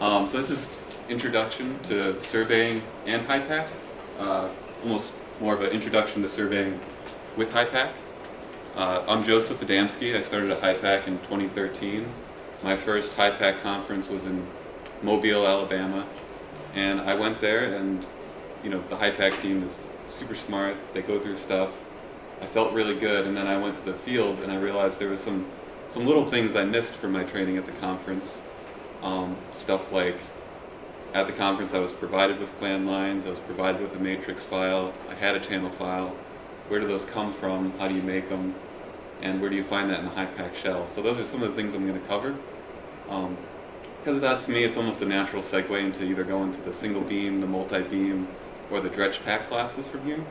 Um, so this is introduction to surveying and HYPACK, uh, almost more of an introduction to surveying with HYPACK. Uh, I'm Joseph Adamski. I started at HYPACK in 2013. My first HYPACK conference was in Mobile, Alabama, and I went there and you know the HYPACK team is super smart. They go through stuff. I felt really good, and then I went to the field and I realized there was some some little things I missed from my training at the conference. Um, stuff like at the conference I was provided with plan lines, I was provided with a matrix file, I had a channel file. Where do those come from? How do you make them? And where do you find that in the HYPACK shell? So those are some of the things I'm going to cover. Um, because of that, to me, it's almost a natural segue into either going to the single beam, the multi-beam, or the DREDGEPACK classes from here.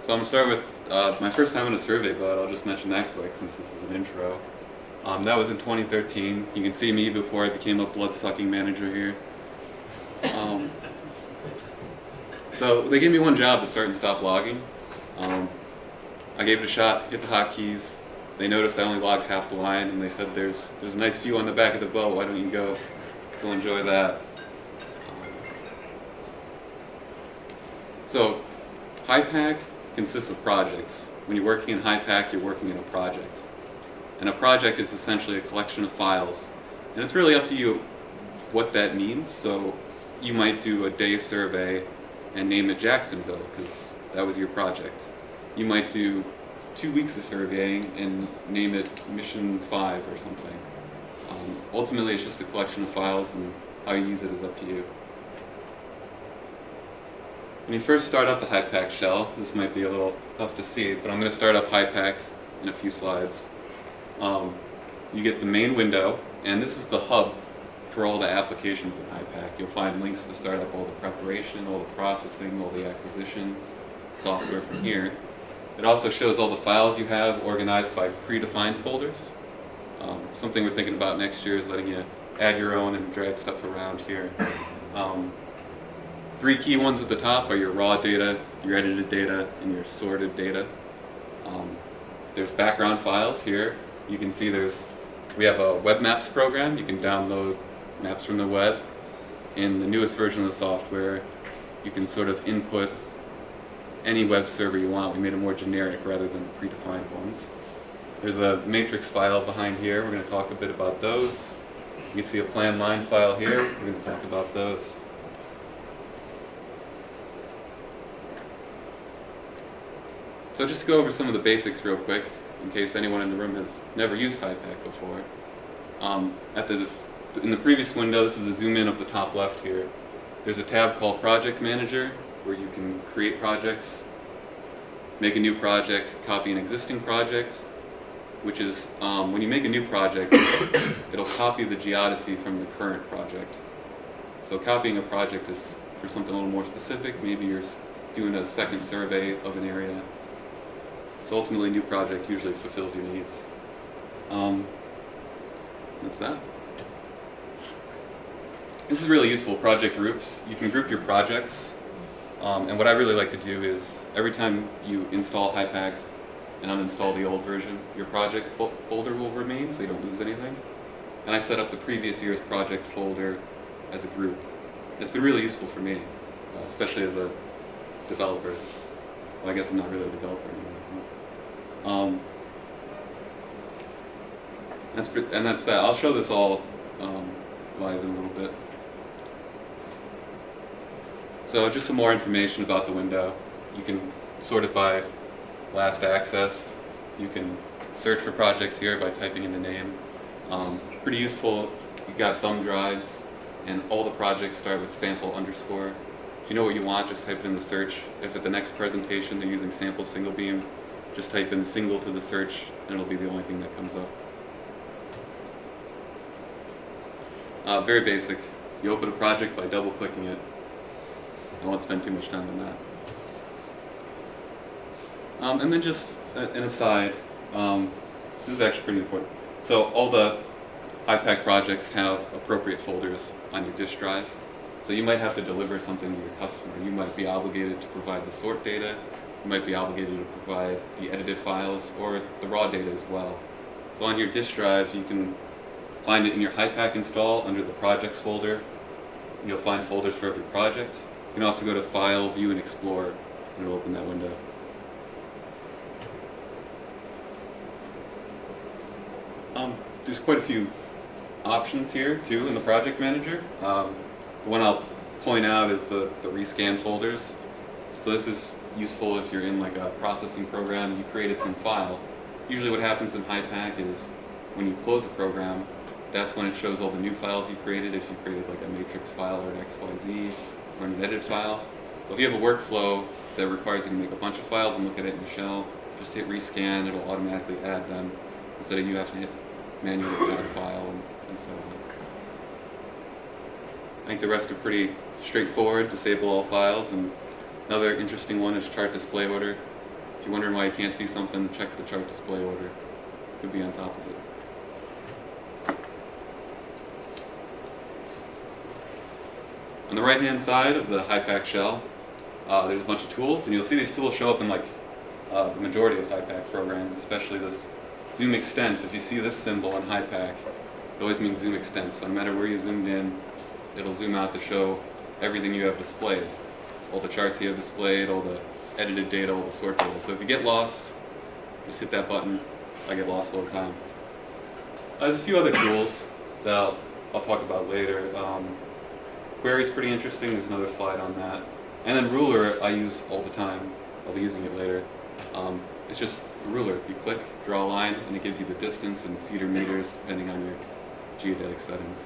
So I'm going to start with uh, my first time in a survey but I'll just mention that quick since this is an intro. Um, that was in 2013. You can see me before I became a blood-sucking manager here. Um, so they gave me one job to start and stop logging. Um, I gave it a shot, hit the hotkeys. They noticed I only logged half the line, and they said, "There's there's a nice view on the back of the boat. Why don't you go go enjoy that?" So, HYPACK consists of projects. When you're working in HYPACK, you're working in a project. And a project is essentially a collection of files. And it's really up to you what that means. So you might do a day survey and name it Jacksonville because that was your project. You might do two weeks of surveying and name it Mission 5 or something. Um, ultimately, it's just a collection of files and how you use it is up to you. When you first start up the HYPACK shell, this might be a little tough to see, but I'm going to start up HYPACK in a few slides. Um, you get the main window, and this is the hub for all the applications in HYPACK. You'll find links to start up all the preparation, all the processing, all the acquisition software from here. It also shows all the files you have organized by predefined folders. Um, something we're thinking about next year is letting you add your own and drag stuff around here. Um, three key ones at the top are your raw data, your edited data, and your sorted data. Um, there's background files here. You can see there's, we have a web maps program. You can download maps from the web. In the newest version of the software, you can sort of input any web server you want. We made it more generic rather than predefined ones. There's a matrix file behind here. We're going to talk a bit about those. You can see a plan line file here. We're going to talk about those. So just to go over some of the basics real quick, in case anyone in the room has never used HYPACK before. Um, at the, in the previous window, this is a zoom in of the top left here. There's a tab called Project Manager, where you can create projects, make a new project, copy an existing project, which is, um, when you make a new project, it'll copy the geodesy from the current project. So copying a project is for something a little more specific. Maybe you're doing a second survey of an area so ultimately, new project usually fulfills your needs. Um, that's that. This is really useful, project groups. You can group your projects. Um, and what I really like to do is, every time you install HYPACK and uninstall the old version, your project fo folder will remain, so you don't lose anything. And I set up the previous year's project folder as a group. It's been really useful for me, uh, especially as a developer. Well, I guess I'm not really a developer anymore. Um, that's and that's that. I'll show this all um, live in a little bit. So just some more information about the window. You can sort it by last access. You can search for projects here by typing in the name. Um, pretty useful. You got thumb drives, and all the projects start with sample underscore. If you know what you want, just type it in the search. If at the next presentation they're using sample single beam, just type in single to the search and it'll be the only thing that comes up. Uh, very basic. You open a project by double clicking it. I won't spend too much time on that. Um, and then just an aside, um, this is actually pretty important. So all the HYPACK projects have appropriate folders on your disk drive. So you might have to deliver something to your customer. You might be obligated to provide the sort data you might be obligated to provide the edited files or the raw data as well. So on your disk drive, you can find it in your HYPACK install under the projects folder. You'll find folders for every project. You can also go to File, View, and Explore, and it'll open that window. Um, there's quite a few options here too in the project manager. Um, the one I'll point out is the, the rescan folders. So this is useful if you're in like a processing program you created some file. Usually what happens in HYPACK is when you close the program, that's when it shows all the new files you created, if you created like a matrix file or an XYZ or an edited file. But if you have a workflow that requires you to make a bunch of files and look at it in the shell, just hit rescan, it'll automatically add them instead of you have to hit manually add a file and, and so on. I think the rest are pretty straightforward, disable all files, and another interesting one is chart display order. If you're wondering why you can't see something, check the chart display order. It could be on top of it. On the right hand side of the HYPACK shell, uh, there's a bunch of tools, and you'll see these tools show up in like uh, the majority of HYPACK programs, especially this Zoom Extents. If you see this symbol on HYPACK, it always means Zoom Extents. So no matter where you zoomed in, it'll zoom out to show everything you have displayed. All the charts you have displayed, all the edited data, all the sort data. So if you get lost, just hit that button. I get lost all the time. Uh, there's a few other tools that I'll, I'll talk about later. Um, Query's pretty interesting, there's another slide on that. And then Ruler I use all the time. I'll be using it later. Um, it's just a ruler. You click, draw a line, and it gives you the distance and feet or meters depending on your geodetic settings.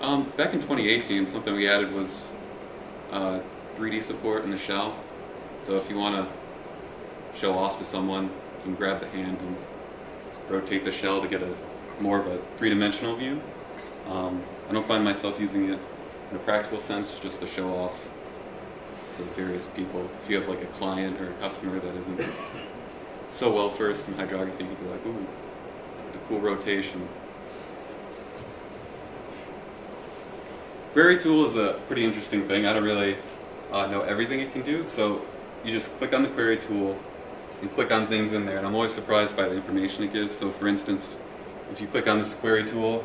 Um, back in 2018, something we added was uh, 3D support in the shell. So if you want to show off to someone, you can grab the hand and rotate the shell to get a more of a three-dimensional view. Um, I don't find myself using it in a practical sense, just to show off to various people. If you have like a client or a customer that isn't so well versed in hydrography, you could be like, ooh, the cool rotation. Query tool is a pretty interesting thing. I don't really uh, know everything it can do, so you just click on the query tool and click on things in there, and I'm always surprised by the information it gives. So for instance, if you click on this query tool,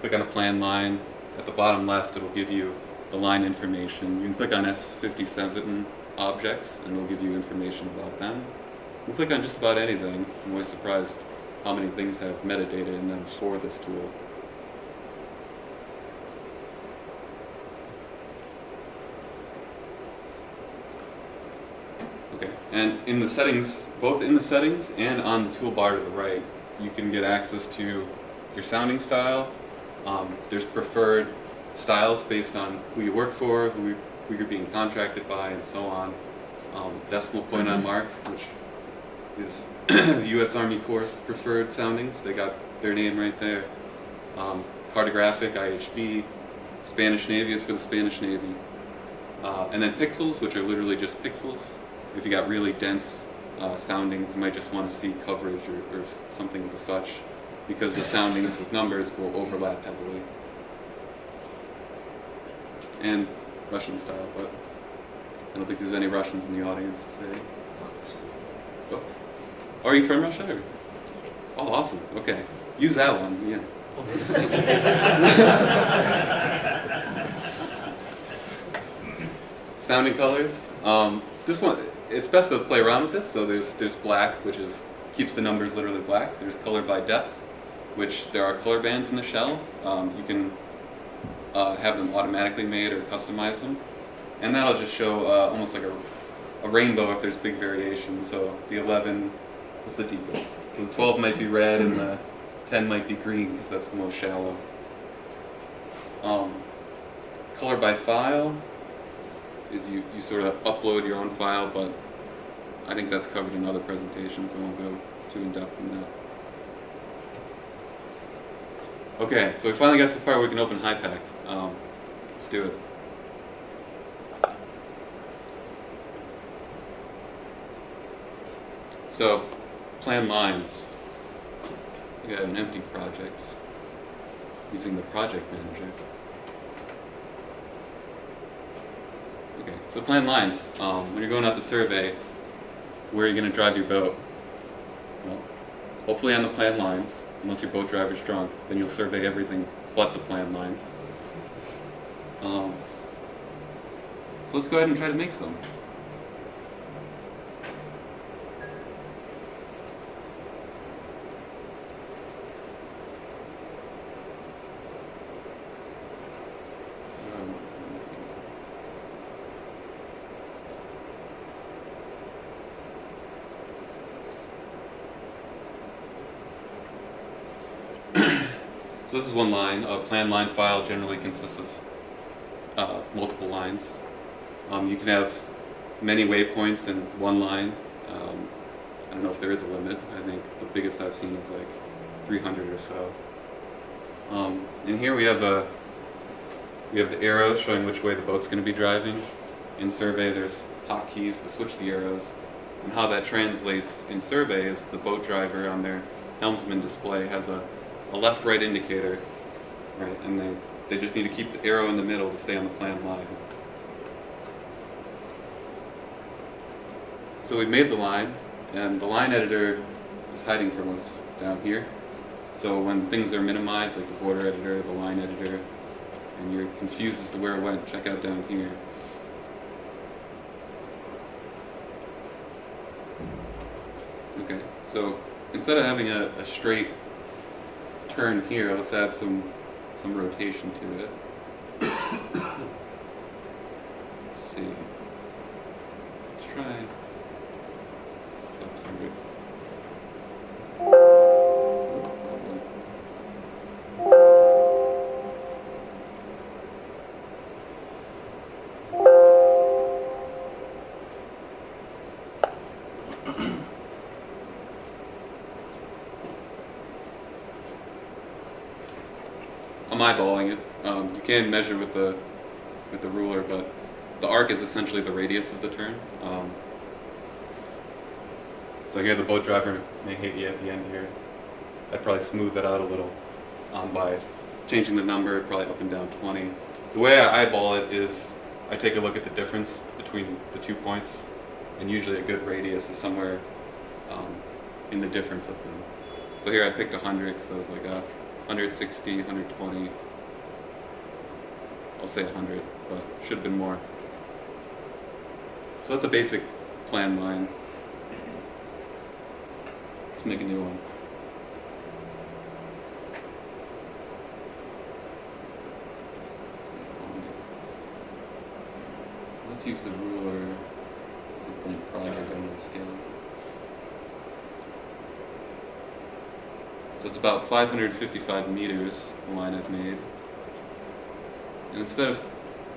click on a plan line, at the bottom left it'll give you the line information. You can click on S57 objects and it'll give you information about them. You can click on just about anything. I'm always surprised how many things have metadata in them for this tool. Okay, and in the settings, both in the settings and on the toolbar to the right, you can get access to your sounding style. Um, there's preferred styles based on who you work for, who, who you're being contracted by, and so on. Um, decimal point on mark, which is the U.S. Army Corps preferred soundings. They got their name right there. Um, cartographic, IHB. Spanish Navy is for the Spanish Navy. Uh, and then pixels, which are literally just pixels. If you got really dense uh, soundings, you might just want to see coverage or, or something of the such, because the soundings with numbers will overlap heavily and Russian style, but I don't think there's any Russians in the audience today. Oh, are you from Russia? Or? Oh, awesome. Okay, use that one. Yeah. Sounding colors. Um, this one, it's best to play around with this. So there's there's black, which is keeps the numbers literally black. There's color by depth, which there are color bands in the shell. Um, you can uh, have them automatically made or customize them. And that'll just show uh, almost like a, a rainbow if there's big variation. So the 11, what's the deepest? So the 12 might be red and the 10 might be green because that's the most shallow. Um, color by file is you, you sort of upload your own file, but I think that's covered in other presentations. I won't go too in depth in that. Okay, so we finally got to the part where we can open HYPACK. Um, let's do it. So, plan lines. We got an empty project using the project manager. Okay, so plan lines. Um, when you're going out to survey, where are you going to drive your boat? well, hopefully on the plan lines, unless your boat driver's drunk, then you'll survey everything but the plan lines. Um, so let's go ahead and try to make some. Um, So this is one line. A plan line file generally consists of uh, multiple lines. Um, you can have many waypoints in one line. Um, I don't know if there is a limit. I think the biggest I've seen is like 300 or so. Um, and here we have a we have the arrows showing which way the boat's going to be driving. In survey, there's hotkeys to switch the arrows. And how that translates in survey is the boat driver on their helmsman display has a, a left-right indicator, right? And they, they just need to keep the arrow in the middle to stay on the plan line. So we've made the line, and the line editor is hiding from us down here. So when things are minimized, like the border editor, the line editor, and you're confused as to where it went, check out down here. Okay, so instead of having a, a straight turn here, let's add some some rotation to it. Measure with the with the ruler, but the arc is essentially the radius of the turn. Um, so here the boat driver may hit you at the end here. I'd probably smooth that out a little um, by changing the number, probably up and down 20. The way I eyeball it is I take a look at the difference between the two points, and usually a good radius is somewhere um, in the difference of them. So here I picked 100 because I was like, uh, 160, 120. I'll say 100, but should have been more. So that's a basic plan line. Let's make a new one. Let's use the ruler. It's a blank project under the scale. So it's about 555 meters, the line I've made. And instead of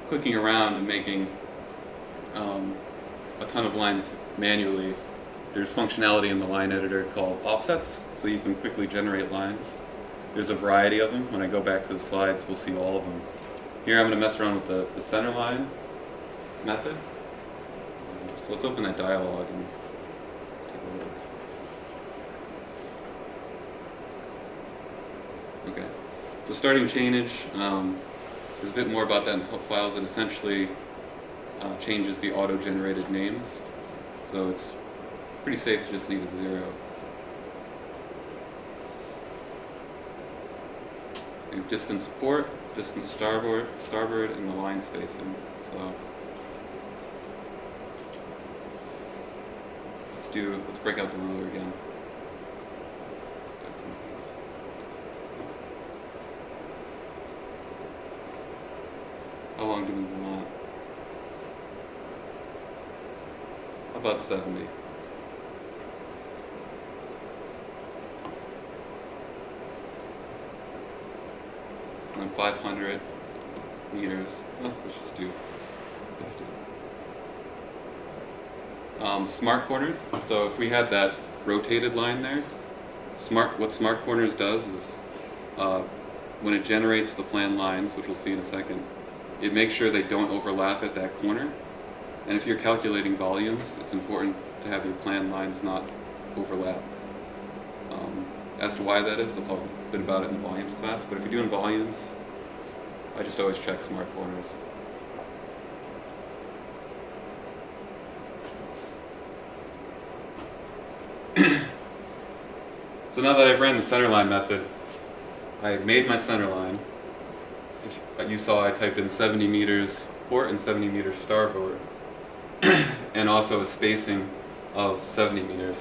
clicking around and making um, a ton of lines manually, there's functionality in the line editor called offsets, so you can quickly generate lines. There's a variety of them. When I go back to the slides, we'll see all of them. Here I'm going to mess around with the, the center line method. So let's open that dialog and take a look. Okay. So starting chainage, um, there's a bit more about that in the help files. It essentially uh, changes the auto-generated names. So it's pretty safe to just leave it zero. Distance port, distance starboard, starboard, and the line spacing. So let's do, let's break out the ruler again. How long do we want? About 70? And 500 meters. Oh, let's just do 50. Um, smart corners. So if we had that rotated line there, smart. What smart corners does is uh, when it generates the plan lines, which we'll see in a second, it makes sure they don't overlap at that corner. And if you're calculating volumes, it's important to have your plan lines not overlap. Um, as to why that is, I'll talk a bit about it in the volumes class, but if you're doing volumes, I just always check smart corners. So now that I've ran the centerline method, I've made my centerline. If you saw I typed in 70 meters port and 70 meters starboard, and also a spacing of 70 meters.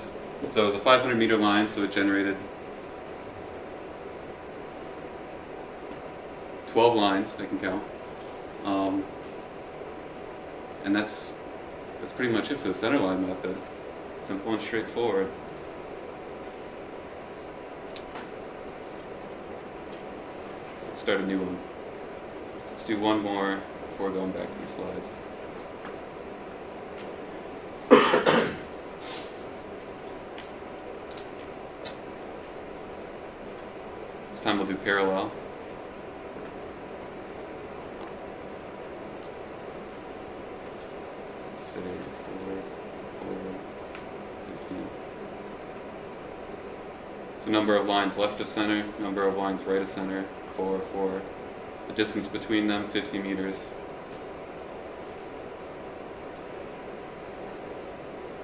So it was a 500 meter line, so it generated 12 lines, I can count. Um, and that's, that's pretty much it for the centerline method. Simple and straightforward. Let's start a new one. Let's do one more before going back to the slides. this time we'll do parallel. Say forward, forward, 15. So number of lines left of center, number of lines right of center, 4, 4. The distance between them, 50 meters.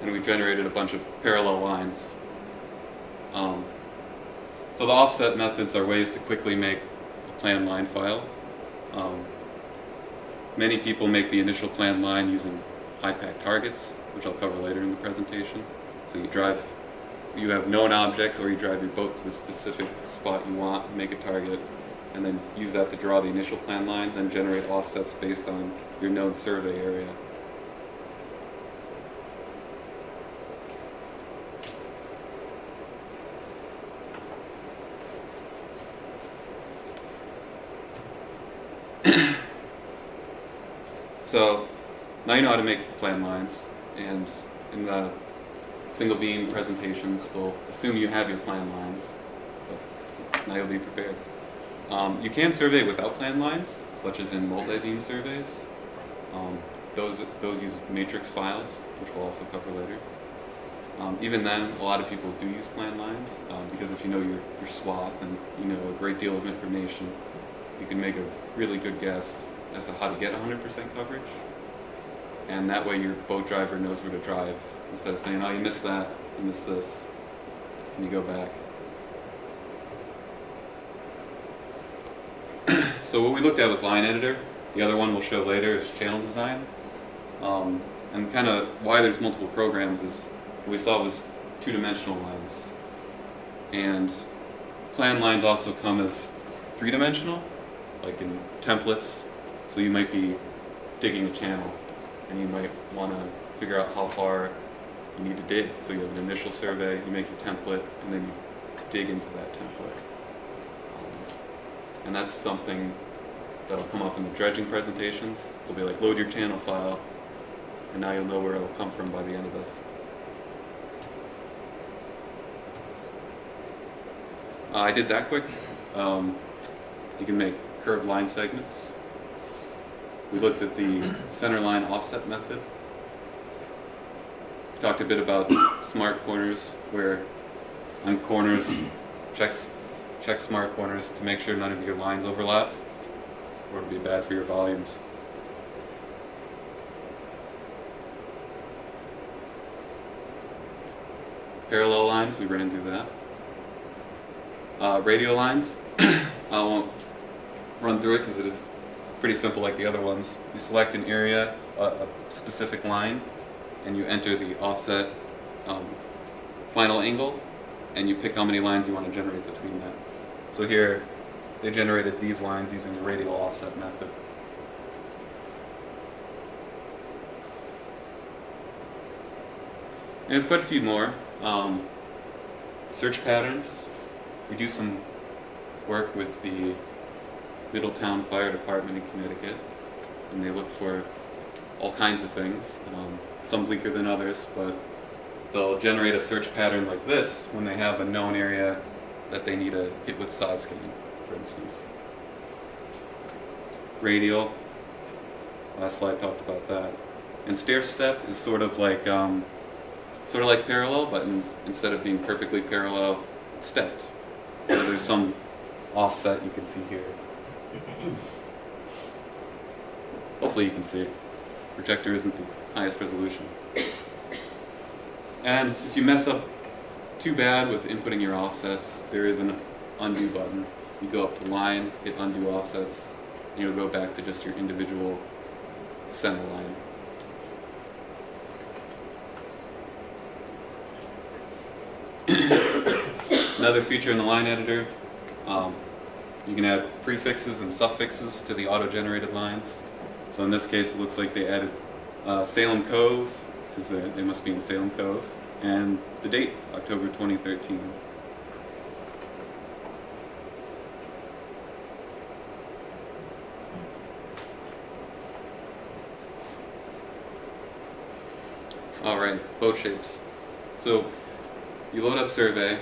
And we've generated a bunch of parallel lines. Um, so the offset methods are ways to quickly make a plan line file. Um, many people make the initial plan line using HYPACK targets, which I'll cover later in the presentation. So you drive, you have known objects or you drive your boat to the specific spot you want, make a target, and then use that to draw the initial plan line, then generate offsets based on your known survey area. so now you know how to make plan lines, and in the single beam presentations, they'll assume you have your plan lines. So now you'll be prepared. Um, you can survey without plan lines, such as in multi-beam surveys. Um, those, those use matrix files, which we'll also cover later. Um, even then, a lot of people do use plan lines, um, because if you know your, your swath and you know a great deal of information, you can make a really good guess as to how to get 100% coverage. And that way your boat driver knows where to drive, instead of saying, oh, you missed that, you missed this, and you go back. So what we looked at was line editor. The other one we'll show later is channel design. Um, and kind of why there's multiple programs is we saw was two-dimensional lines. And plan lines also come as three-dimensional, like in templates. So you might be digging a channel and you might want to figure out how far you need to dig. So you have an initial survey, you make your template, and then you dig into that template. And that's something that'll come up in the dredging presentations. It'll be like, load your channel file, and now you'll know where it'll come from by the end of this. Uh, I did that quick. Um, you can make curved line segments. We looked at the center line offset method. Talked a bit about smart corners, where on corners, checks check smart corners to make sure none of your lines overlap or it'll be bad for your volumes. Parallel lines, we ran through that. Uh, radial lines, I won't run through it because it is pretty simple like the other ones. You select an area, a, a specific line, and you enter the offset um, final angle, and you pick how many lines you want to generate between that. So here, they generated these lines using the radial offset method. And there's quite a few more. Um, search patterns. We do some work with the Middletown Fire Department in Connecticut, and they look for all kinds of things, um, some bleaker than others, but they'll generate a search pattern like this when they have a known area that they need to hit with side scanning, for instance. Radial, last slide talked about that. And stair step is sort of like um, sort of like parallel, but in, instead of being perfectly parallel, it's stepped. So there's some offset you can see here. Hopefully you can see it. Projector isn't the highest resolution. And if you mess up too bad with inputting your offsets. There is an undo button. You go up to line, hit undo offsets, and you'll go back to just your individual center line. Another feature in the line editor, um, you can add prefixes and suffixes to the auto-generated lines. So in this case, it looks like they added uh, Salem Cove, because they, they must be in Salem Cove, and the date, October 2013. All right, boat shapes. So you load up survey,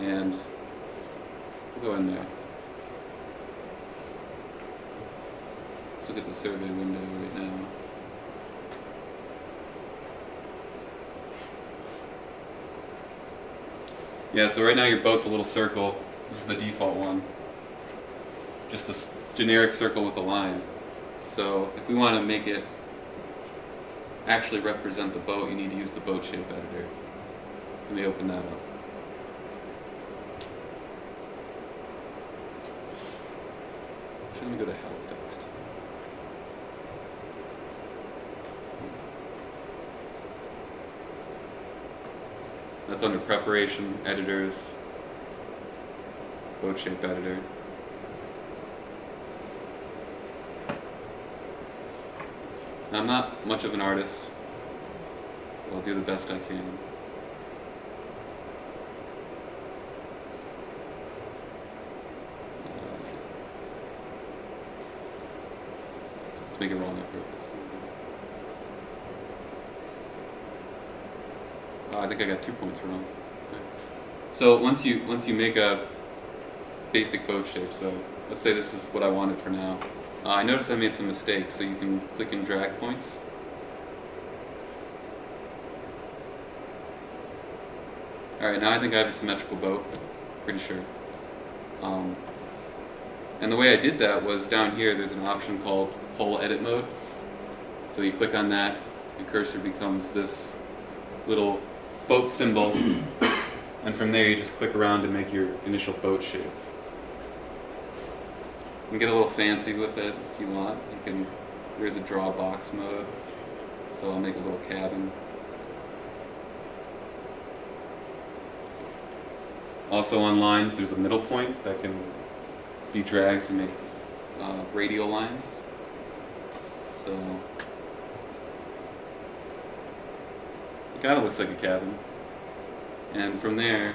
and we'll go in there. Let's look at the survey window right now. Yeah, so right now your boat's a little circle. This is the default one. Just a generic circle with a line. So if we want to make it actually represent the boat, you need to use the boat shape editor. Let me open that up. Shouldn't we go to? That's under preparation, editors, boat shape editor. I'm not much of an artist. I'll do the best I can. Uh, Let's make it wrong on purpose. Oh, I think I got two points wrong. So once you once you make a basic boat shape, so let's say this is what I wanted for now. Uh, I noticed I made some mistakes, so you can click and drag points. Alright, now I think I have a symmetrical boat, pretty sure. Um, and the way I did that was down here there's an option called Hull Edit Mode. So you click on that, your cursor becomes this little boat symbol, and from there you just click around to make your initial boat shape. You can get a little fancy with it if you want. You can, there's a draw box mode, so I'll make a little cabin. Also on lines, there's a middle point that can be dragged to make uh, radial lines. So it kind of looks like a cabin. And from there,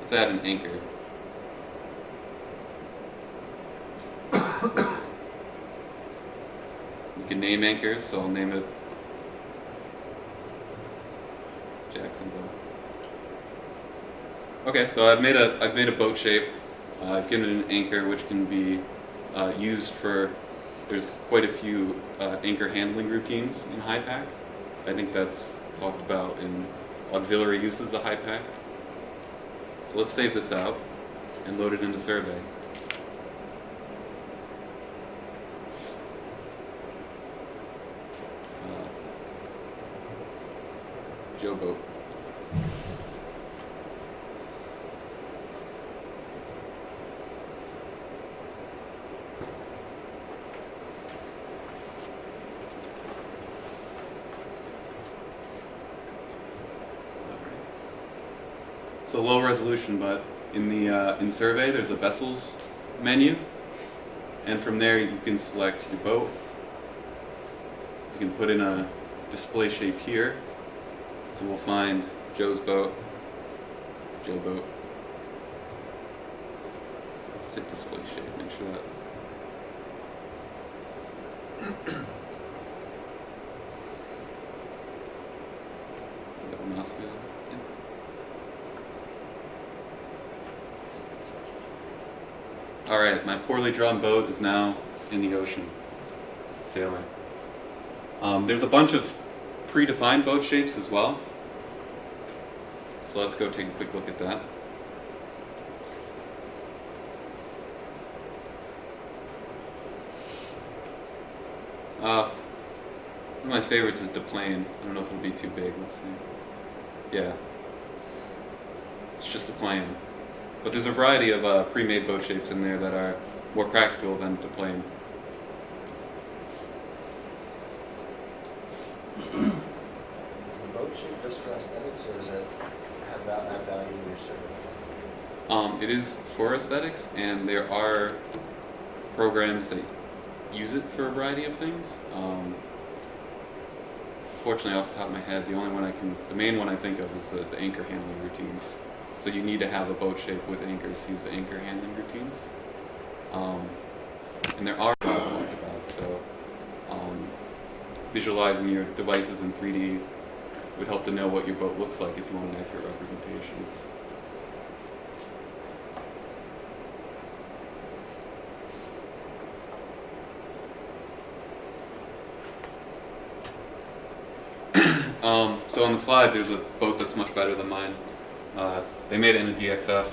let's add an anchor. You can name anchors, so I'll name it Jacksonville. Okay, so I've made a I've made a boat shape. Uh, I've given it an anchor, which can be uh, used for. There's quite a few uh, anchor handling routines in HYPACK. I think that's talked about in auxiliary uses of HYPACK. So let's save this out and load it into Survey. Uh, Joe Boat. So low resolution, but in the uh, in survey there's a vessels menu, and from there you can select your boat. You can put in a display shape here. So we'll find Joe's boat, Joe boat. Set display shape. Make sure that. You got a mouse wheel? Yeah. All right, my poorly drawn boat is now in the ocean, sailing. Um, there's a bunch of predefined boat shapes as well. So let's go take a quick look at that. Uh, one of my favorites is Deplane. I don't know if it'll be too big. Let's see. Yeah. It's just a plan. But there's a variety of uh, pre-made boat shapes in there that are more practical than the plane. Is the boat shape just for aesthetics, or does it have add value in your survey? Um, it is for aesthetics, and there are programs that use it for a variety of things. Um, fortunately, off the top of my head, the only one I can, the main one I think of is the, the anchor handling routines. So you need to have a boat shape with anchors to use the anchor handling routines. Um, and there are so um, visualizing your devices in 3D would help to know what your boat looks like if you want an accurate representation. Um, so on the slide, there's a boat that's much better than mine. Uh, they made it in a DXF.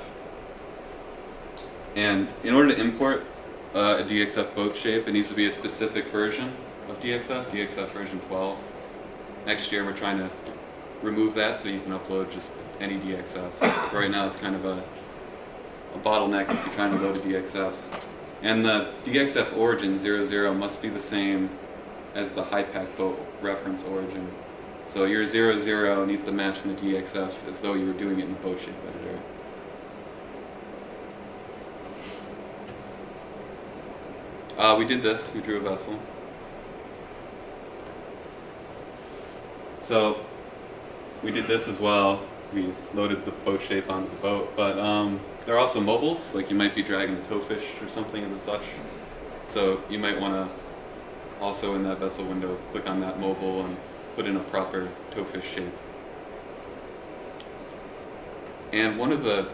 And in order to import uh, a DXF boat shape, it needs to be a specific version of DXF, DXF version 12. Next year, we're trying to remove that so you can upload just any DXF. But right now, it's kind of a, a bottleneck if you're trying to load a DXF. And the DXF origin 00 must be the same as the HYPACK boat reference origin. So your 0, 0 needs to match in the DXF as though you were doing it in the boat shape editor. Uh, we did this, we drew a vessel. So we did this as well. We loaded the boat shape onto the boat, but um, there are also mobiles, like you might be dragging a towfish or something the such. So you might want to also in that vessel window click on that mobile and put in a proper towfish shape. And one of the,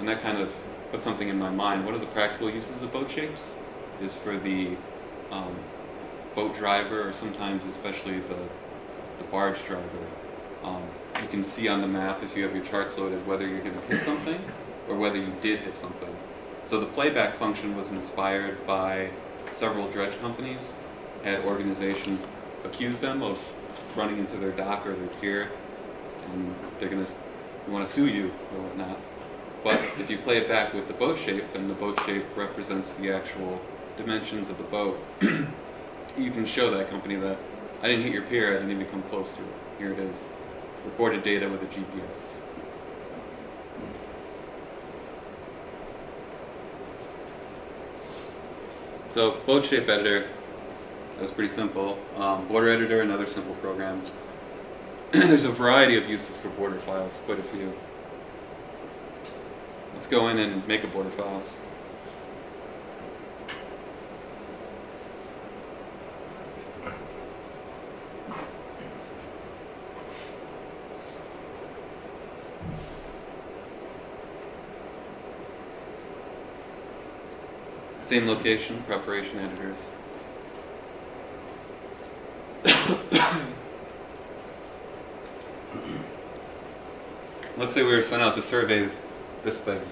and that kind of put something in my mind, one of the practical uses of boat shapes is for the um, boat driver or sometimes especially the, the barge driver. Um, you can see on the map if you have your charts loaded whether you're going to hit something or whether you did hit something. So the playback function was inspired by several dredge companies, had organizations accuse them of running into their dock or their pier, and they're gonna want to sue you or whatnot. But if you play it back with the boat shape, and the boat shape represents the actual dimensions of the boat, you can show that company that I didn't hit your pier, I didn't even come close to it. Here it is, recorded data with a GPS. So boat shape editor, that was pretty simple. Um, border editor, another simple program. There's a variety of uses for border files, quite a few. Let's go in and make a border file. Same location, preparation editors. Let's say we were sent out to survey this thing,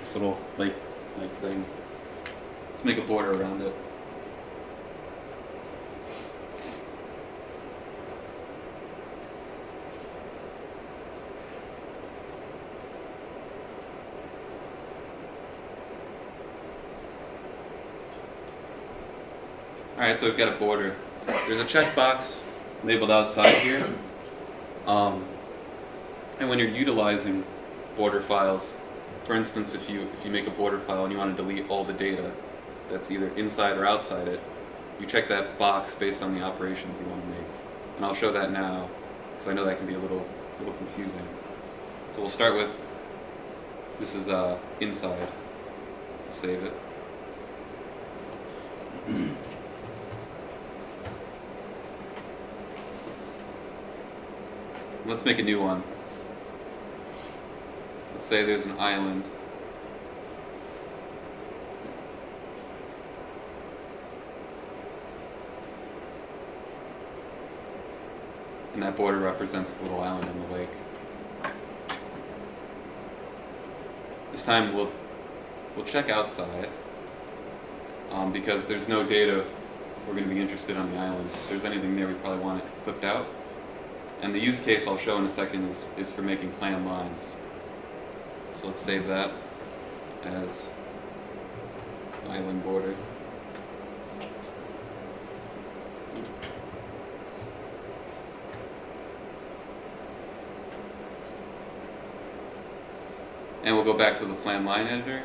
this little lake, lake thing. Let's make a border around it. Alright, so we've got a border. There's a checkbox labeled outside here. Um, and when you're utilizing border files, for instance, if you if you make a border file and you want to delete all the data that's either inside or outside it, you check that box based on the operations you want to make. And I'll show that now, because I know that can be a little a little confusing. So we'll start with this is uh, inside. Save it. Let's make a new one. Say there's an island. And that border represents the little island in the lake. This time we'll we'll check outside um, because there's no data we're going to be interested on the island. If there's anything there, we probably want it clipped out. And the use case I'll show in a second is, is for making plan lines. So let's save that as island border. And we'll go back to the plan line editor.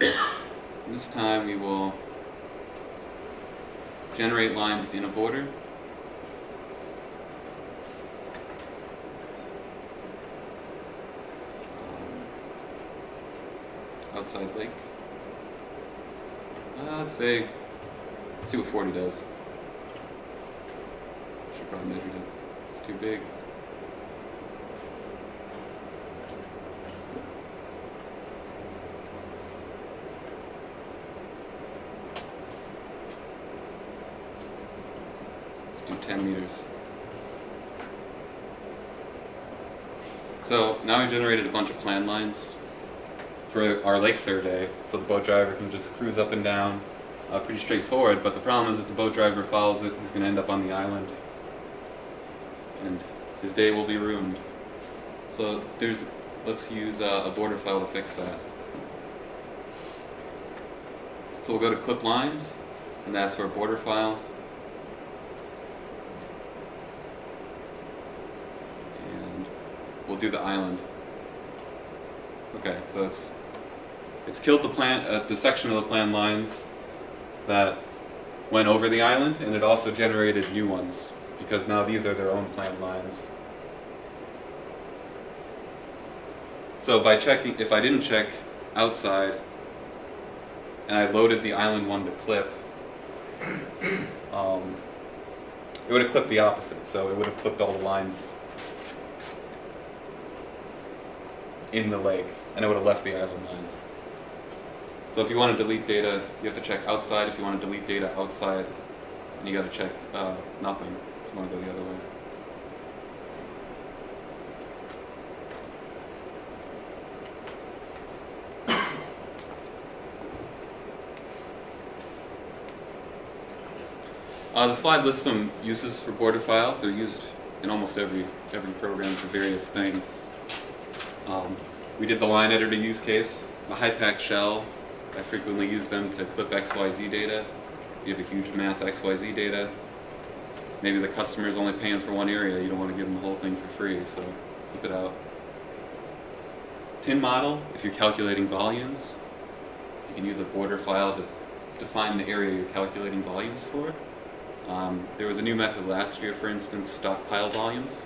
This time we will generate lines in a border. Um, outside lake. Uh, let's say, let's see what 40 does. Should probably measure it. It's too big. Let's do 10 meters. So now we've generated a bunch of plan lines for our lake survey, so the boat driver can just cruise up and down. Uh, pretty straightforward, but the problem is if the boat driver follows it, he's going to end up on the island. And his day will be ruined. So there's, let's use uh, a border file to fix that. So we'll go to clip lines and ask for a border file. And we'll do the island. Okay, so it's it's killed the plant uh, the section of the plan lines that went over the island, and it also generated new ones because now these are their own plan lines. So by checking, if I didn't check outside, and I loaded the island one to clip, um, it would have clipped the opposite. So it would have clipped all the lines in the lake, and it would have left the island lines. So if you want to delete data, you have to check outside. If you want to delete data outside, you got to check uh, nothing. If you want to go the other way. Uh, the slide lists some uses for border files. They're used in almost every every program for various things. Um, we did the line editor use case, the HYPACK shell. I frequently use them to clip XYZ data. You have a huge mass XYZ data. Maybe the customer is only paying for one area. You don't want to give them the whole thing for free, so clip it out. Tin model, if you're calculating volumes, you can use a border file to define the area you're calculating volumes for. Um, there was a new method last year, for instance, stockpile volumes.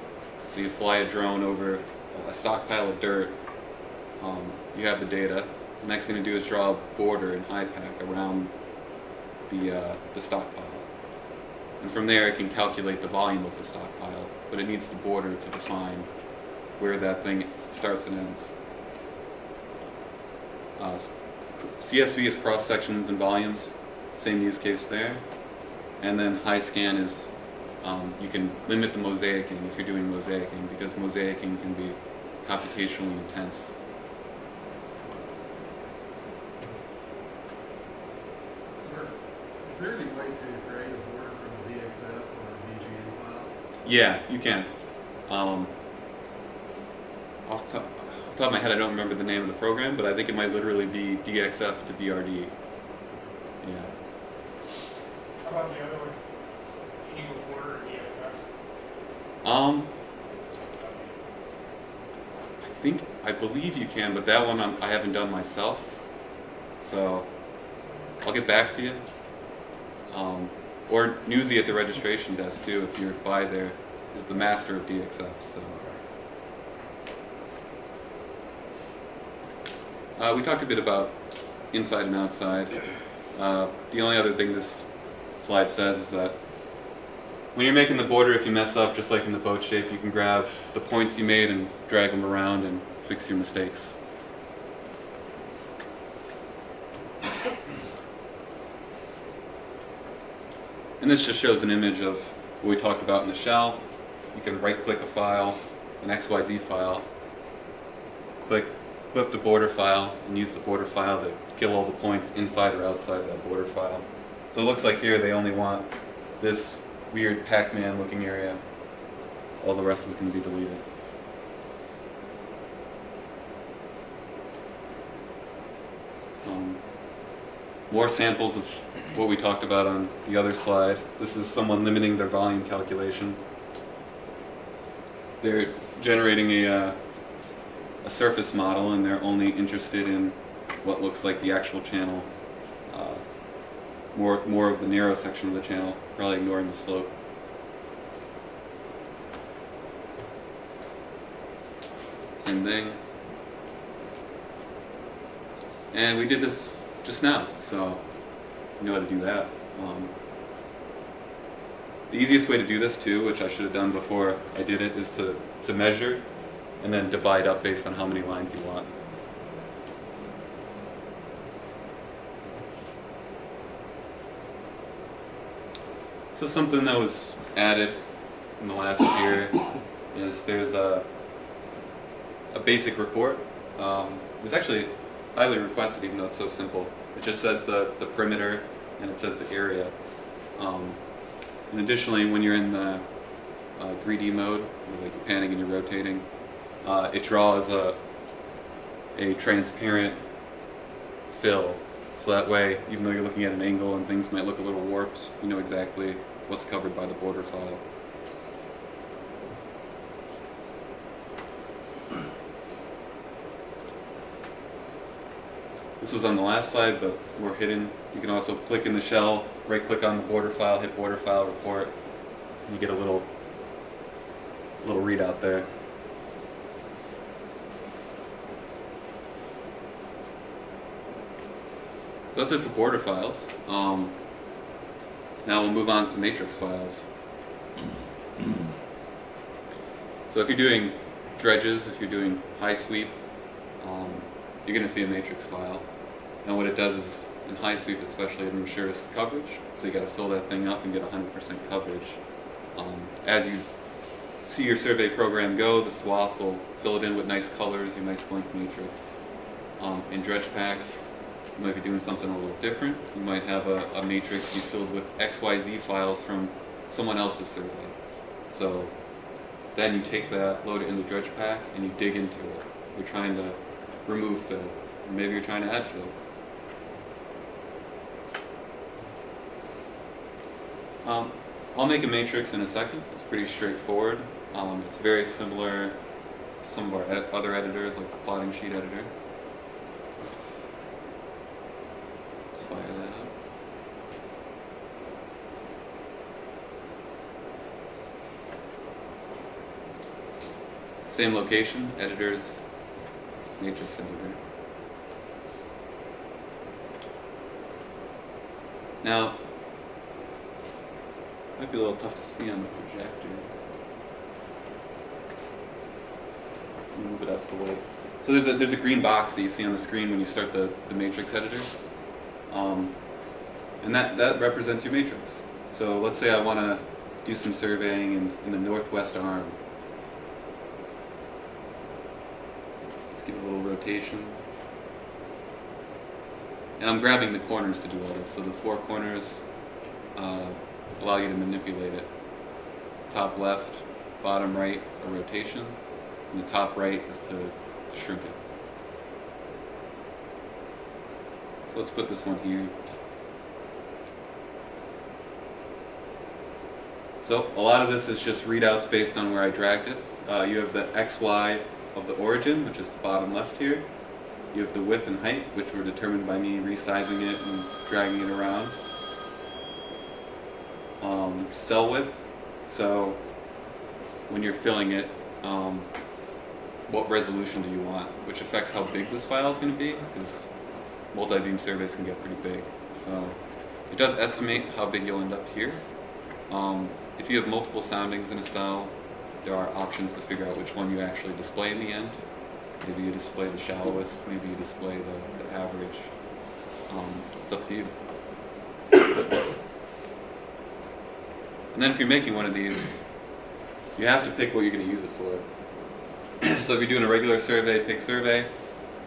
So you fly a drone over a stockpile of dirt, um, you have the data. The next thing to do is draw a border in HYPACK around the, uh, the stockpile. And from there it can calculate the volume of the stockpile, but it needs the border to define where that thing starts and ends. Uh, CSV is cross sections and volumes, same use case there. And then HYSCAN is um, you can limit the mosaicing if you're doing mosaicing because mosaicing can be computationally intense. So there- is there any way to create a border from a DXF or a BGN file? Yeah, you can. Um, off, the top, off the top of my head, I don't remember the name of the program, but I think it might literally be DXF to BRD. Yeah. How about the other one? Can you go border or DXF? Um, I think I believe you can, but that one I'm, I haven't done myself, so I'll get back to you. Um, or Newsy at the registration desk too, if you're by there, is the master of DXF. So uh, we talked a bit about inside and outside. Uh, the only other thing this slide says is that when you're making the border, if you mess up, just like in the boat shape, you can grab the points you made and drag them around and fix your mistakes. And this just shows an image of what we talked about in the shell. You can right-click a file, an XYZ file, click, clip the border file, and use the border file to kill all the points inside or outside that border file. So it looks like here they only want this weird Pac-Man looking area. all the rest is going to be deleted. More samples of what we talked about on the other slide. This is someone limiting their volume calculation. They're generating a, uh, a surface model and they're only interested in what looks like the actual channel. Uh, more, more of the narrow section of the channel, probably ignoring the slope. Same thing. And we did this just now, so you know how to do that. Um, the easiest way to do this too, which I should have done before I did it, is to, to measure and then divide up based on how many lines you want. So something that was added in the last year is there's a, a basic report. Um, was actually highly requested even though it's so simple. It just says the, the perimeter and it says the area. Um, and additionally, when you're in the uh, 3D mode, you're panning and you're rotating, uh, it draws a, a transparent fill. So that way, even though you're looking at an angle and things might look a little warped, you know exactly what's covered by the border file. This was on the last slide, but we're hidden. You can also click in the shell, right click on the border file, hit border file report, and you get a little little readout there. So that's it for border files. Um, now we'll move on to matrix files. So if you're doing dredges, if you're doing HYSWEEP, um, you're going to see a matrix file. And what it does is, in HYSWEEP especially, it ensures coverage. So you got to fill that thing up and get 100% coverage. Um, as you see your survey program go, the swath will fill it in with nice colors, your nice blank matrix. Um, in DREDGEPACK, you might be doing something a little different. You might have a, a matrix you filled with XYZ files from someone else's survey. So then you take that, load it in the DREDGEPACK, and you dig into it. You're trying to remove fill. Maybe you're trying to add fill. Um, I'll make a matrix in a second. It's pretty straightforward. Um, it's very similar to some of our ed other editors, like the plotting sheet editor. Let's fire that up. Same location, editors, matrix editor. Now, might be a little tough to see on the projector. Move it up to the light. So there's a there's a green box that you see on the screen when you start the, the matrix editor. Um, and that, that represents your matrix. So let's say I want to do some surveying in, in the northwest arm. Let's give it a little rotation. And I'm grabbing the corners to do all this. So the four corners uh, allow you to manipulate it. Top left, bottom right, a rotation. And the top right is to, to shrink it. So let's put this one here. So a lot of this is just readouts based on where I dragged it. Uh, you have the XY of the origin, which is the bottom left here. You have the width and height, which were determined by me resizing it and dragging it around. Um, cell width, so when you're filling it, um, what resolution do you want, which affects how big this file is going to be, because multi-beam surveys can get pretty big. So it does estimate how big you'll end up here. Um, if you have multiple soundings in a cell, there are options to figure out which one you actually display in the end. Maybe you display the shallowest, maybe you display the, the average. Um, it's up to you. And then if you're making one of these, you have to pick what you're going to use it for. so if you're doing a regular survey, pick survey. If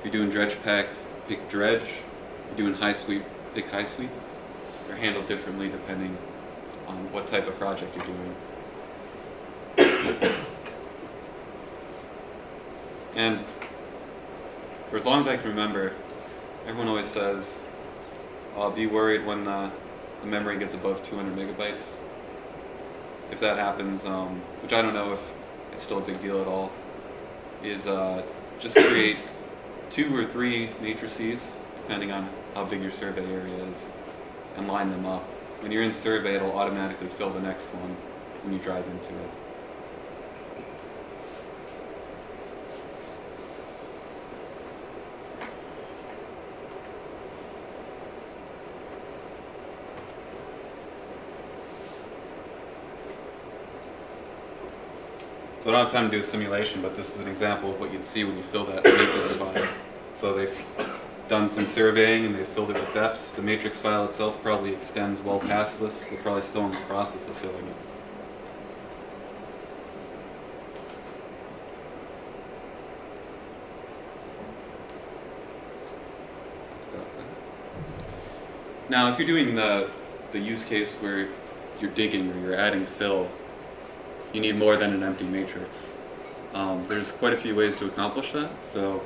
you're doing DREDGEPACK, pick dredge. If you're doing HYSWEEP, pick HYSWEEP. They're handled differently depending on what type of project you're doing. And for as long as I can remember, everyone always says, "I'll be worried when the, the memory gets above 200 megabytes." If that happens, um, which I don't know if it's still a big deal at all, is uh, just create two or three matrices, depending on how big your survey area is, and line them up. When you're in survey, it'll automatically fill the next one when you drive into it. So I don't have time to do a simulation, but this is an example of what you'd see when you fill that matrix file. So they've done some surveying and they've filled it with depths. The matrix file itself probably extends well past this. They're probably still in the process of filling it. Now, if you're doing the, the use case where you're digging or you're adding fill, you need more than an empty matrix. Um, there's quite a few ways to accomplish that. So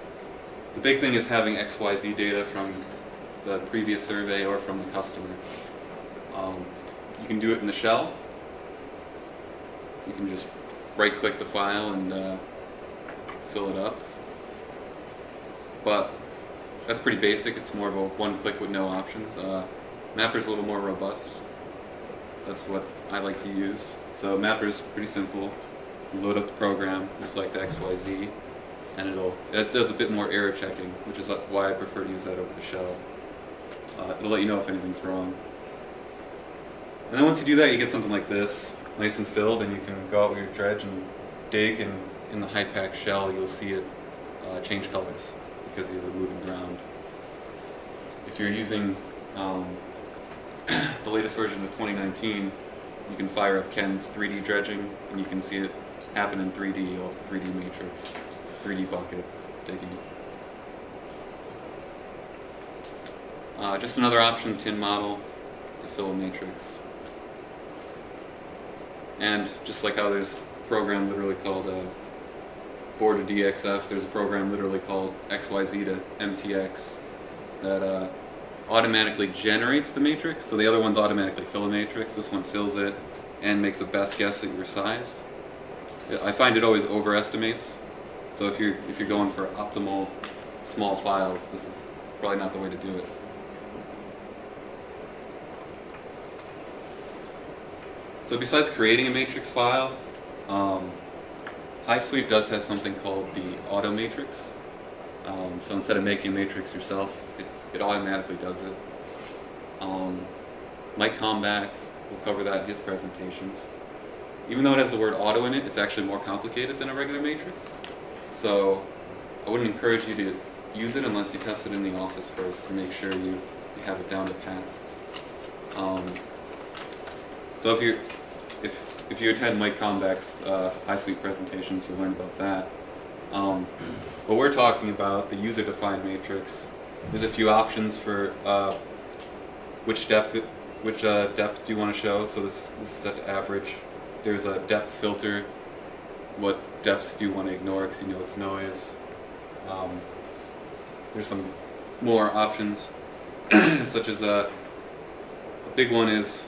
the big thing is having XYZ data from the previous survey or from the customer. Um, you can do it in the shell. You can just right click the file and uh, fill it up. But that's pretty basic. It's more of a one click with no options. Uh, Mapper's a little more robust. That's what I like to use. So mapper is pretty simple. You load up the program, you select XYZ, and it'll it does a bit more error checking, which is why I prefer to use that over the shell. Uh, it'll let you know if anything's wrong. And then once you do that, you get something like this, nice and filled, and you can go out with your dredge and dig, and in the HYPACK shell, you'll see it uh, change colors because you're moving ground. If you're using um, the latest version of 2019, you can fire up Ken's 3D dredging, and you can see it happen in 3D off the 3D matrix, 3D bucket digging. Uh, just another option, tin model, to fill a matrix. And just like how there's a program literally called uh, Board to DXF, there's a program literally called XYZ to MTX that uh, automatically generates the matrix. So the other ones automatically fill a matrix. This one fills it and makes a best guess at your size. I find it always overestimates. So if you're if you're going for optimal small files, this is probably not the way to do it. So besides creating a matrix file, um, HYSWEEP does have something called the auto matrix. Um, so instead of making a matrix yourself, it, automatically does it. Um, Mike Comback will cover that in his presentations. Even though it has the word auto in it, it's actually more complicated than a regular matrix. So I wouldn't encourage you to use it unless you test it in the office first to make sure you, you have it down to pat. Um, so if you if if you attend Mike Comback's uh, HYSWEEP presentations, you'll learn about that. Um, what we're talking about, the user-defined matrix, there's a few options for uh, which depth which uh, depth do you want to show. So this, this is set to average. There's a depth filter. What depths do you want to ignore because you know it's noise. Um, there's some more options, such as a, a big one is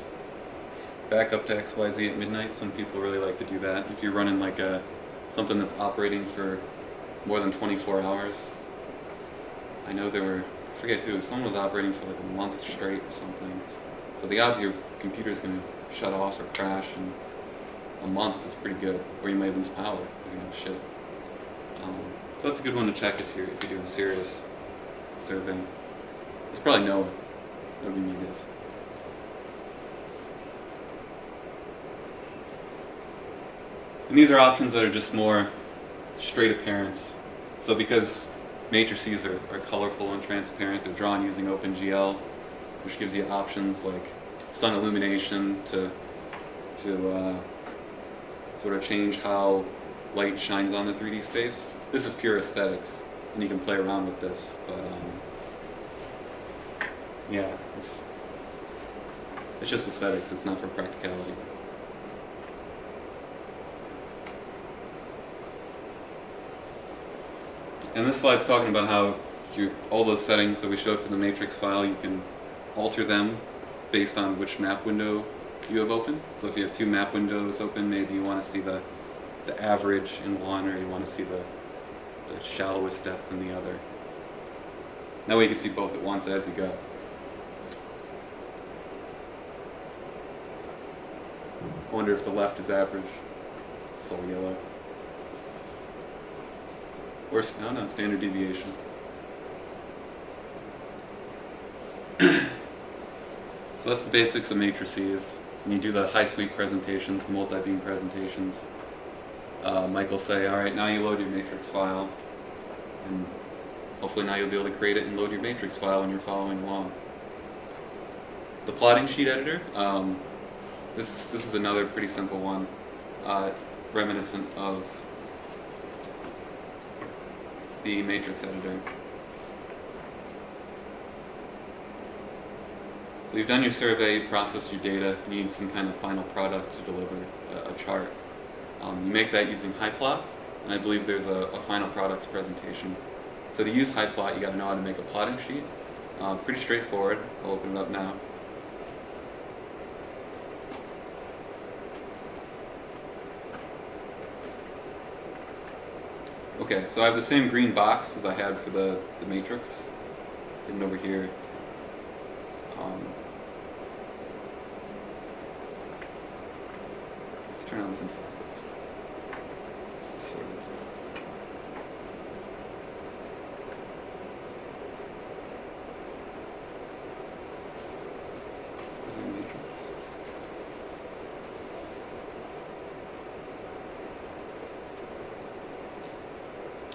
back up to XYZ at midnight. Some people really like to do that. If you're running like a something that's operating for more than 24 hours. I know there were, I forget who, someone was operating for like a month straight or something. So the odds your computer's going to shut off or crash in a month is pretty good. Or you may lose power going to shit. Um, so that's a good one to check if you're, if you're doing serious surveying. It's probably NOAA. That would be. And these are options that are just more straight appearance. So because matrices are, are colorful and transparent, they're drawn using OpenGL, which gives you options like sun illumination to, to uh, sort of change how light shines on the 3D space. This is pure aesthetics, and you can play around with this, but um, yeah, it's, it's just aesthetics, it's not for practicality. And this slide's talking about how your, all those settings that we showed for the matrix file, you can alter them based on which map window you have open. So if you have two map windows open, maybe you want to see the, the average in one, or you want to see the, the shallowest depth in the other. That way you can see both at once as you go. I wonder if the left is average. It's all yellow. Or, no, no, standard deviation. so that's the basics of matrices. When you do the HYSWEEP presentations, the multi-beam presentations, uh, Mike will say, all right, now you load your matrix file. And hopefully now you'll be able to create it and load your matrix file when you're following along. The plotting sheet editor, um, this, this is another pretty simple one, uh, reminiscent of the matrix editor. So you've done your survey, you've processed your data, you need some kind of final product to deliver a, a chart. Um, you make that using HYPLOT, and I believe there's a, a final products presentation. So to use HYPLOT, you got to know how to make a plotting sheet. Uh, pretty straightforward. I'll open it up now. Okay, so I have the same green box as I had for the, the matrix. Hidden over here. Um, let's turn on this focus. Sort of. Is there a matrix?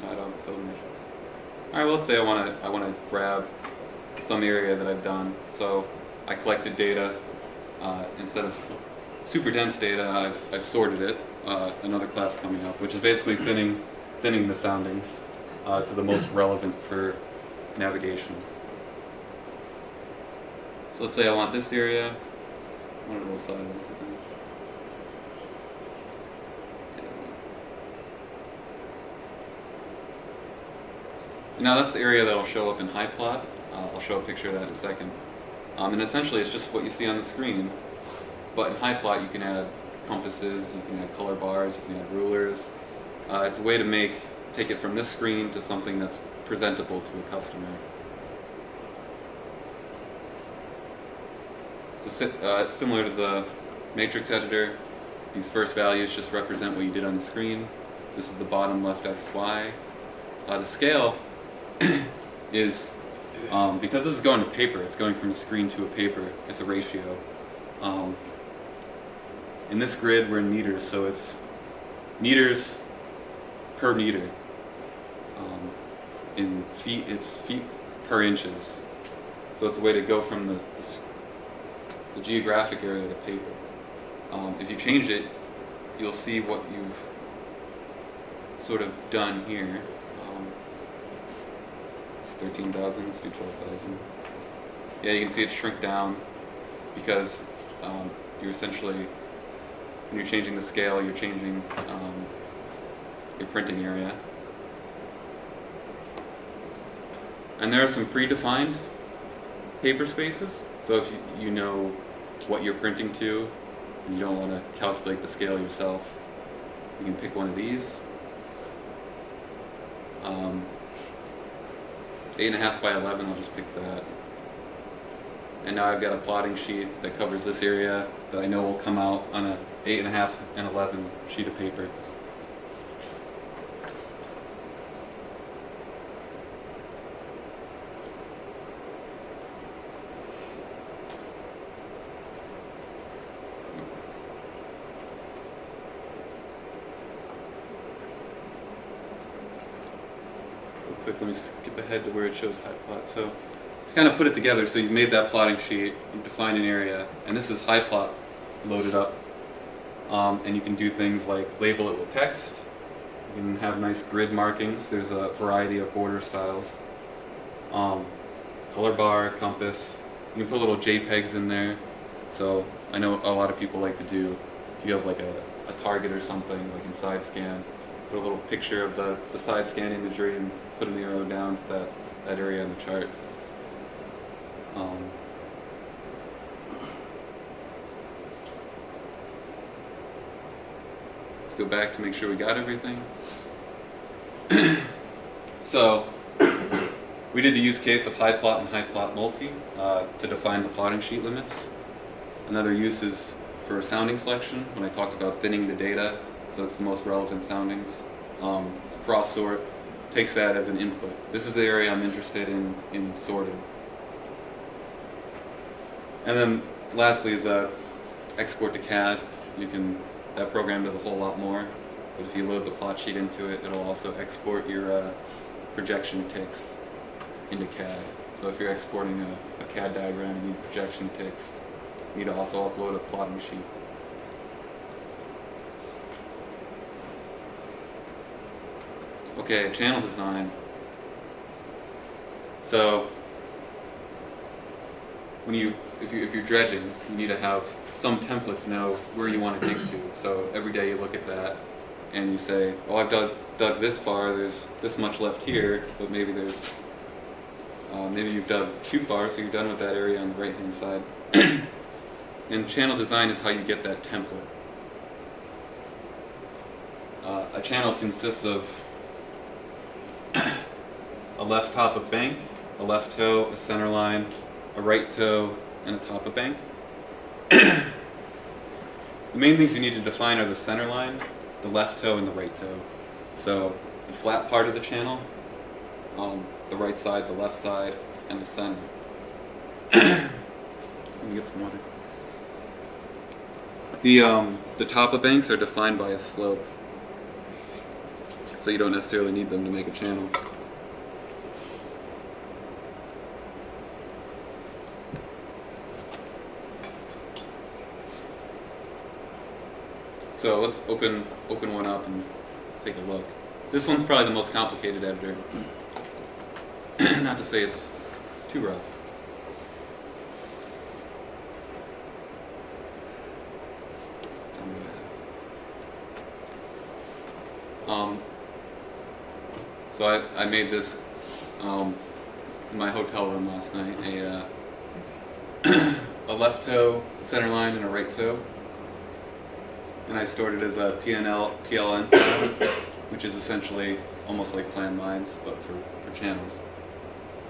I don't fill the matrix. Let's say I want to I want to grab some area that I've done. So I collected data uh, instead of super dense data. I've, I've sorted it. Uh, another class coming up, which is basically thinning thinning the soundings uh, to the most relevant for navigation. So let's say I want this area. One of those sides. I think. Yeah. Now that's the area that'll show up in HYPLOT. Uh, I'll show a picture of that in a second. Um, and essentially it's just what you see on the screen. But in HYPLOT you can add compasses, you can add color bars, you can add rulers. Uh, it's a way to make, take it from this screen to something that's presentable to a customer. So uh, similar to the matrix editor, these first values just represent what you did on the screen. This is the bottom left XY. Uh, the scale is, um, because this is going to paper, it's going from a screen to a paper, it's a ratio. Um, in this grid, we're in meters, so it's meters per meter. Um, in feet, it's feet per inches. So it's a way to go from the, the, the geographic area to paper. Um, if you change it, you'll see what you've sort of done here. Um, it's 13,000, let's do 12,000. Yeah, you can see it shrink down because um, you're essentially, when you're changing the scale, you're changing um, your printing area. And there are some predefined paper spaces. So if you, you know what you're printing to, and you don't want to calculate the scale yourself, you can pick one of these. Um, eight and a half by 11, I'll just pick that. And now I've got a plotting sheet that covers this area that I know will come out on a eight and a half and 11 sheet of paper. Real quick, let head to where it shows high plot. So, kind of put it together. So you've made that plotting sheet, you've defined an area, and this is high plot loaded up. Um, and you can do things like label it with text. You can have nice grid markings. There's a variety of border styles. Um, color bar, compass. You can put little JPEGs in there. So I know a lot of people like to do, if you have like a, a target or something, like in side scan, put a little picture of the, the side scan imagery and put an arrow down to that, that area on the chart. Um, let's go back to make sure we got everything. so, we did the use case of HYPLOT and HYPLOT multi uh, to define the plotting sheet limits. Another use is for sounding selection when I talked about thinning the data so it's the most relevant soundings. Um, cross sort takes that as an input. This is the area I'm interested in, in sorting. And then lastly is uh, export to CAD. You can, that program does a whole lot more, but if you load the plot sheet into it, it'll also export your uh, projection ticks into CAD. So if you're exporting a, a CAD diagram, you need projection ticks. You need to also upload a plotting sheet. Okay, channel design. So when you if you if you're dredging, you need to have some template to know where you want to dig to. So every day you look at that and you say, "Oh, I've dug dug this far. There's this much left here, but maybe there's uh, maybe you've dug too far, so you're done with that area on the right hand side." and channel design is how you get that template. Uh, a channel consists of a left top of bank, a left toe, a center line, a right toe, and a top of bank. the main things you need to define are the center line, the left toe, and the right toe. So the flat part of the channel, um, the right side, the left side, and the center. Let me get some water. The, um, the top of banks are defined by a slope. So you don't necessarily need them to make a channel. So let's open open one up and take a look. This one's probably the most complicated editor. Not to say it's too rough. Um, so I, I made this um, in my hotel room last night. A, uh, a left toe, center line, and a right toe. And I stored it as a PNL, PLN which is essentially almost like plan lines, but for, for channels.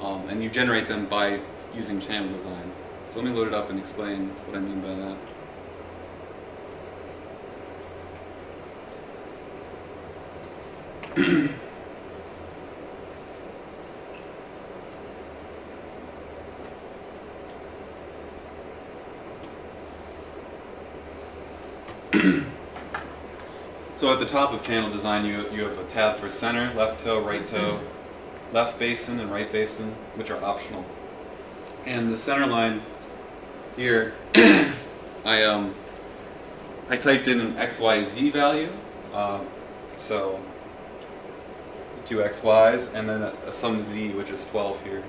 Um, and you generate them by using channel design. So let me load it up and explain what I mean by that. So at the top of channel design, you, you have a tab for center, left toe, right toe, left basin, and right basin, which are optional. And the center line here, I um, I typed in an XYZ value, uh, so two XYs, and then a, a some Z, which is 12 here.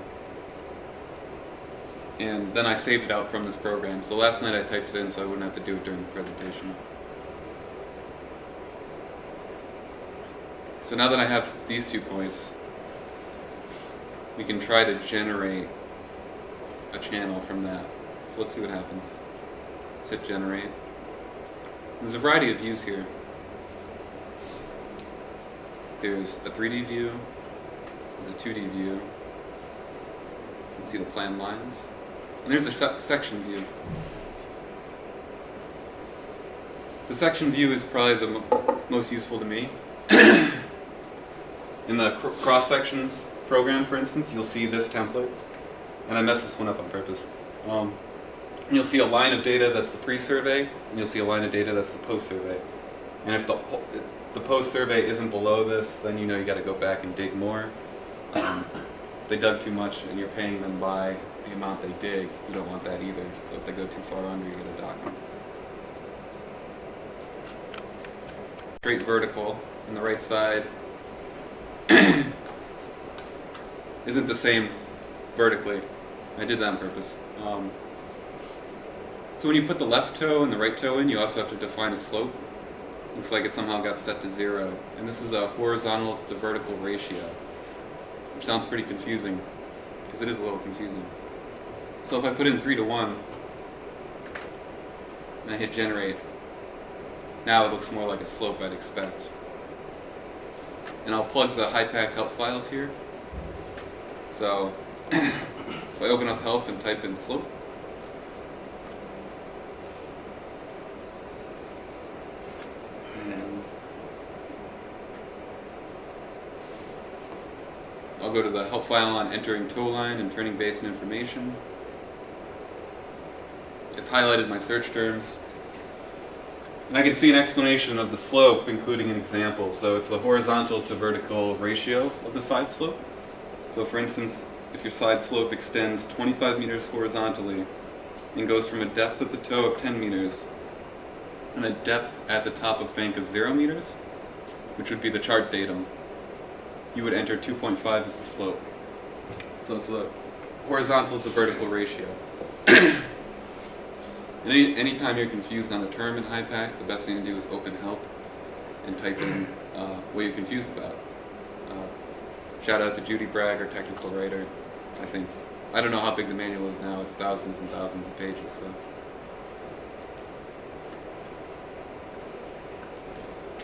And then I saved it out from this program. So last night I typed it in so I wouldn't have to do it during the presentation. So now that I have these two points, we can try to generate a channel from that. So let's see what happens. Let's hit generate. There's a variety of views here. There's a 3D view, there's a 2D view. You can see the plan lines. And there's a se section view. The section view is probably the mo most useful to me. In the cr cross sections program, for instance, you'll see this template, and I messed this one up on purpose. Um, you'll see a line of data that's the pre-survey, and you'll see a line of data that's the post-survey. And if the the post-survey isn't below this, then you know you got to go back and dig more. Um, they dug too much and you're paying them by the amount they dig, you don't want that either. So if they go too far under, you get a dock. Straight vertical on the right side isn't the same vertically. I did that on purpose. Um, so when you put the left toe and the right toe in, you also have to define a slope. Looks like it somehow got set to zero. And this is a horizontal to vertical ratio. which sounds pretty confusing, because it is a little confusing. So if I put in 3 to 1, and I hit generate, now it looks more like a slope I'd expect. And I'll plug the high HYPACK help files here. So if I open up help and type in slope, I'll go to the help file on entering tow line and turning basin information. It's highlighted my search terms. And I can see an explanation of the slope, including an example. So it's the horizontal to vertical ratio of the side slope. So for instance, if your side slope extends 25 meters horizontally and goes from a depth at the toe of 10 meters and a depth at the top of bank of 0 meters, which would be the chart datum, you would enter 2.5 as the slope. So it's the horizontal to vertical ratio. Any, anytime you're confused on a term in HYPACK, the best thing to do is open help and type in uh, what you're confused about. Uh, shout out to Judy Bragg, our technical writer. I think I don't know how big the manual is now. It's thousands and thousands of pages. So.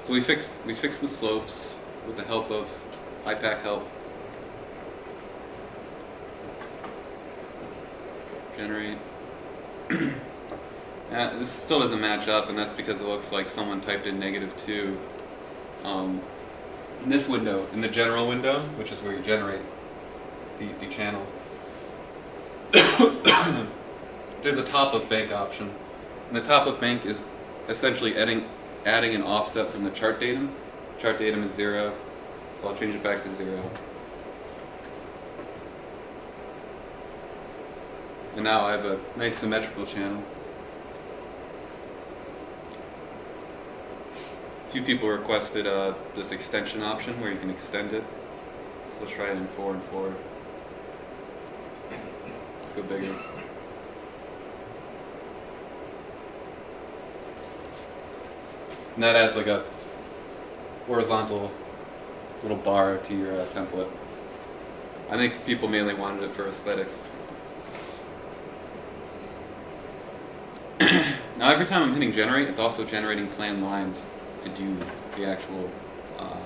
So we fixed we fixed the slopes with the help of HYPACK help. Generate. Uh, this still doesn't match up, and that's because it looks like someone typed in negative 2. Um, in this window, in the general window, which is where you generate the, the channel, there's a top of bank option. And the top of bank is essentially adding, adding an offset from the chart datum. Chart datum is 0, so I'll change it back to 0. And now I have a nice symmetrical channel. Few people requested uh, this extension option where you can extend it. So let's try it in 4 and 4. Let's go bigger. And that adds like a horizontal little bar to your uh, template. I think people mainly wanted it for aesthetics. now every time I'm hitting generate, it's also generating plan lines to do the actual uh,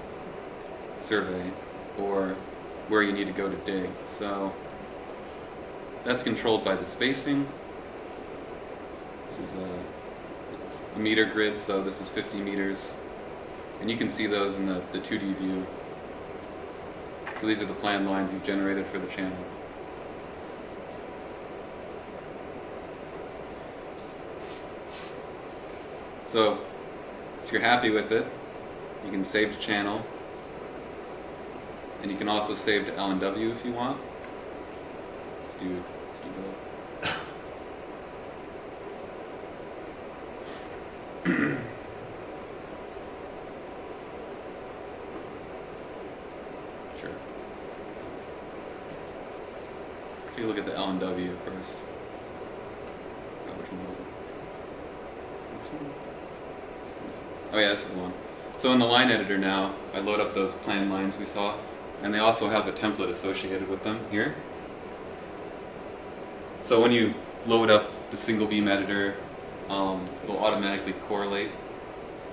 survey or where you need to go to dig. So that's controlled by the spacing. This is a, a meter grid, so this is 50 meters. And you can see those in the, the 2D view. So these are the plan lines you've generated for the channel. So if you're happy with it, you can save to channel. And you can also save to LNW if you want. Let's do, let's do both. sure. If you look at the LNW first. Oh, which one was it? This one? So in the line editor now, I load up those plan lines we saw, and they also have a template associated with them here. So when you load up the single beam editor, um, it'll automatically correlate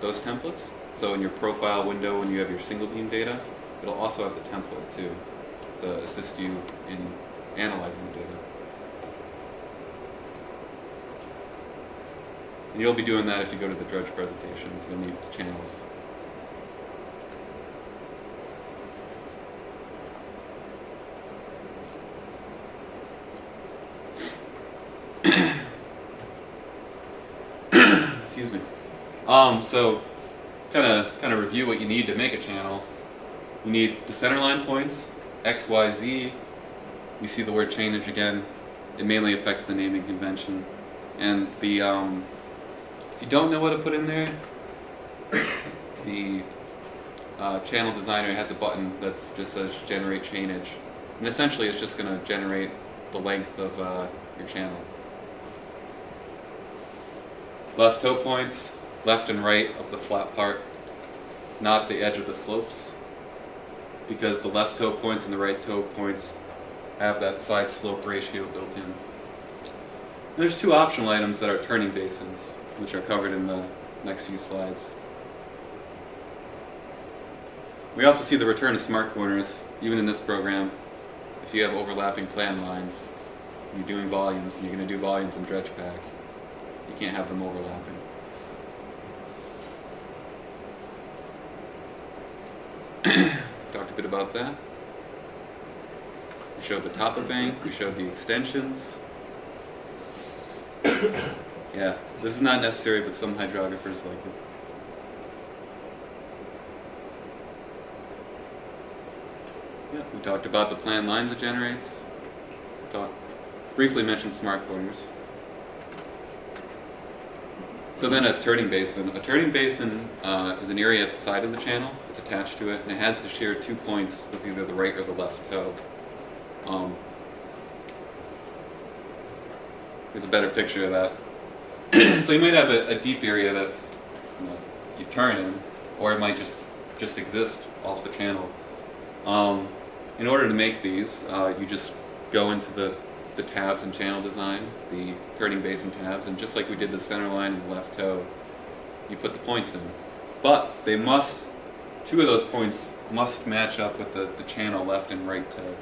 those templates. So in your profile window, when you have your single beam data, it'll also have the template too, to assist you in analyzing the data. And you'll be doing that if you go to the Drudge presentations. You'll need channels. Excuse me. Um, so, kind of kind of review what you need to make a channel. You need the centerline points, X, Y, Z. You see the word change again. It mainly affects the naming convention. And the um, if you don't know what to put in there, the uh, channel designer has a button that just says generate chainage. And essentially it's just going to generate the length of uh, your channel. Left toe points, left and right of the flat part, not the edge of the slopes. because the left toe points and the right toe points have that side slope ratio built in. There's two optional items that are turning basins, which are covered in the next few slides. We also see the return of smart corners, even in this program. If you have overlapping plan lines, you're doing volumes, and you're going to do volumes in DREDGEPACK, you can't have them overlapping. Talked a bit about that. We showed the top of bank, we showed the extensions. Yeah, this is not necessary, but some hydrographers like it. Yeah, we talked about the plan lines it generates. Briefly mentioned smart corners. So then a turning basin. A turning basin uh, is an area at the side of the channel. It's attached to it, and it has to share two points with either the right or the left toe. Um, a better picture of that. so you might have a, a deep area that's you, know, you turn in, or it might just just exist off the channel. Um, in order to make these, uh, you just go into the, the tabs in channel design, the turning basin tabs, and just like we did the center line and left toe, you put the points in. But they must, two of those points must match up with the, the channel left and right toe,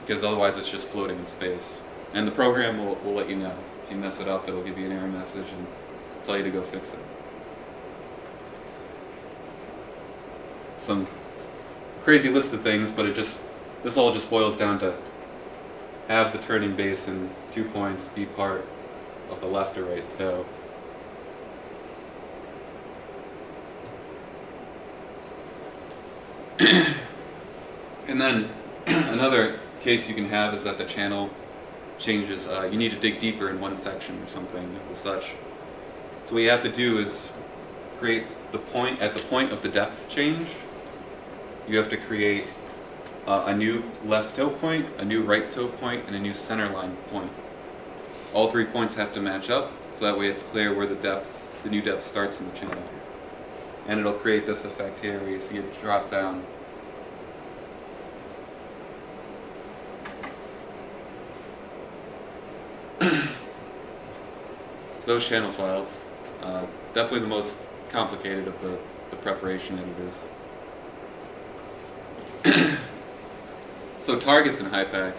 because otherwise it's just floating in space. And the program will, will let you know. If you mess it up, it'll give you an error message and tell you to go fix it. Some crazy list of things, but it just this all just boils down to have the turning base basin two points be part of the left or right toe. and then another case you can have is that the channel changes. Uh, you need to dig deeper in one section or something of such. So what you have to do is create the point at the point of the depth change you have to create uh, a new left toe point, a new right toe point, and a new center line point. All three points have to match up, so that way it's clear where the depth, the new depth starts in the channel. And it'll create this effect here where you see it drop down. Those channel files, uh, definitely the most complicated of the, the preparation editors. so targets in HYPACK,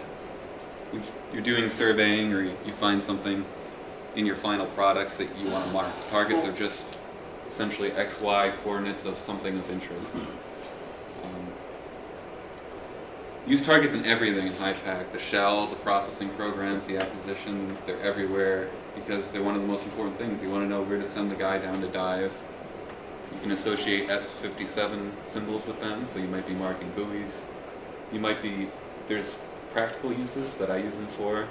you're doing surveying or you find something in your final products that you want to mark. Targets are just essentially XY coordinates of something of interest. Um, use targets in everything in HYPACK, the shell, the processing programs, the acquisition, they're everywhere because they're one of the most important things. You want to know where to send the guy down to dive, you can associate S57 symbols with them, so you might be marking buoys. You might be, there's practical uses that I use them for.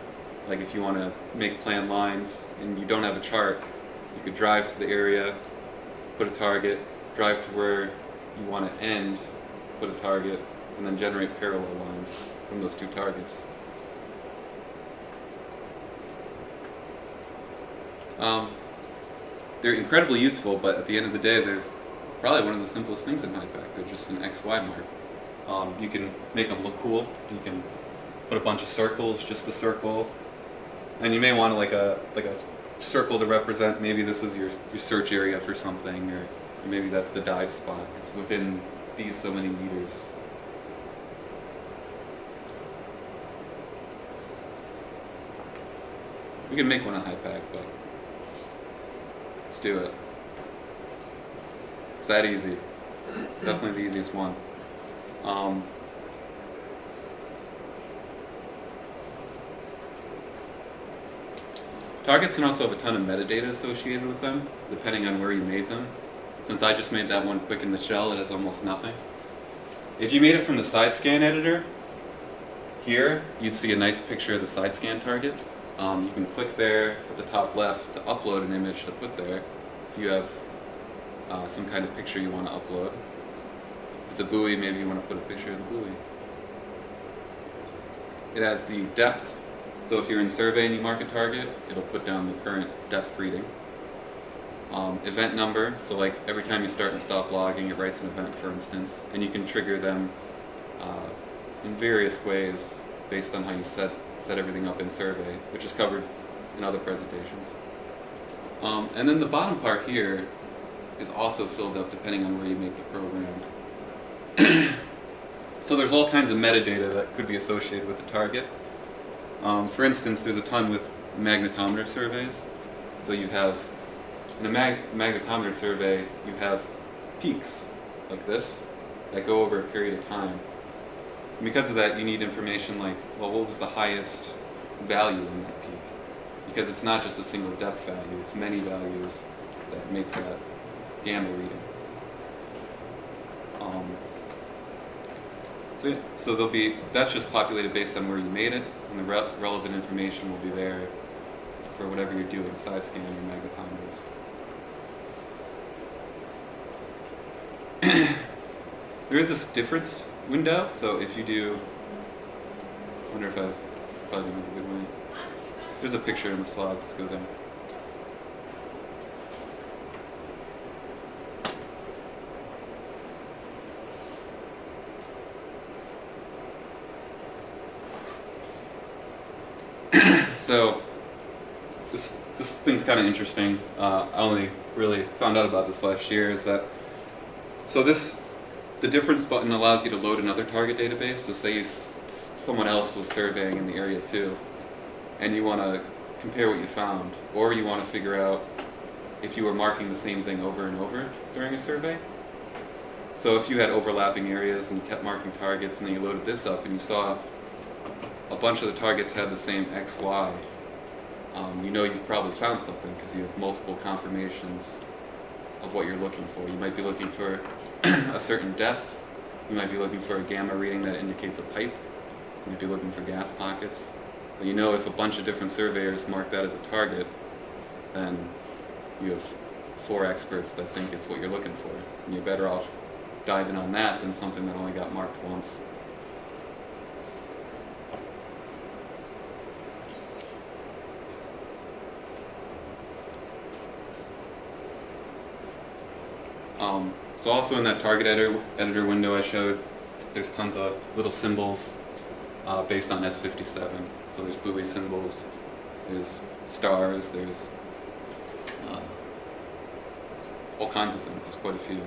Like if you want to make plan lines and you don't have a chart, you could drive to the area, put a target, drive to where you want to end, put a target, and then generate parallel lines from those two targets. Um, they're incredibly useful, but at the end of the day, they're probably one of the simplest things in HYPACK. They're just an XY mark. Um, you can make them look cool. You can put a bunch of circles, just the circle, and you may want like a like a circle to represent. Maybe this is your your search area for something, or maybe that's the dive spot. It's within these so many meters. We can make one on HYPACK, but let's do it. It's that easy. Definitely the easiest one. Um, targets can also have a ton of metadata associated with them, depending on where you made them. Since I just made that one quick in the shell, it has almost nothing. If you made it from the side scan editor, here you'd see a nice picture of the side scan target. Um, you can click there at the top left to upload an image to put there. If you have uh, some kind of picture you want to upload. If it's a buoy, maybe you want to put a picture of the buoy. It has the depth. So if you're in survey and you mark a target, it'll put down the current depth reading. Um, event number, so like every time you start and stop logging, it writes an event, for instance, and you can trigger them uh, in various ways based on how you set set everything up in survey, which is covered in other presentations. Um, and then the bottom part here is also filled up depending on where you make the program. so there's all kinds of metadata that could be associated with the target. Um, for instance, there's a ton with magnetometer surveys. So you have, in a mag magnetometer survey, you have peaks like this that go over a period of time. And because of that, you need information like, well, what was the highest value in that peak? Because it's not just a single depth value, it's many values that make that gamma reading. Um, so, yeah, so there'll be, that's just populated based on where you made it, and the re relevant information will be there for whatever you're doing, side scan or magnetometers. there is this difference window, so if you do, I wonder if I've probably done a good way. There's a picture in the slides, let's go there. so this this thing's kind of interesting. Uh, I only really found out about this last year. Is that so? This the difference button allows you to load another target database. So say someone else was surveying in the area too, and you want to compare what you found, or you want to figure out if you were marking the same thing over and over during a survey. So if you had overlapping areas and you kept marking targets, and then you loaded this up and you saw a bunch of the targets had the same X, Y, um, you know you've probably found something because you have multiple confirmations of what you're looking for. You might be looking for a certain depth. You might be looking for a gamma reading that indicates a pipe. You might be looking for gas pockets. But you know if a bunch of different surveyors mark that as a target, then you have four experts that think it's what you're looking for. And you're better off diving on that than something that only got marked once. Um, so also in that target editor, editor window I showed, there's tons of little symbols uh, based on S57. So there's buoy symbols, there's stars, there's uh, all kinds of things. There's quite a few.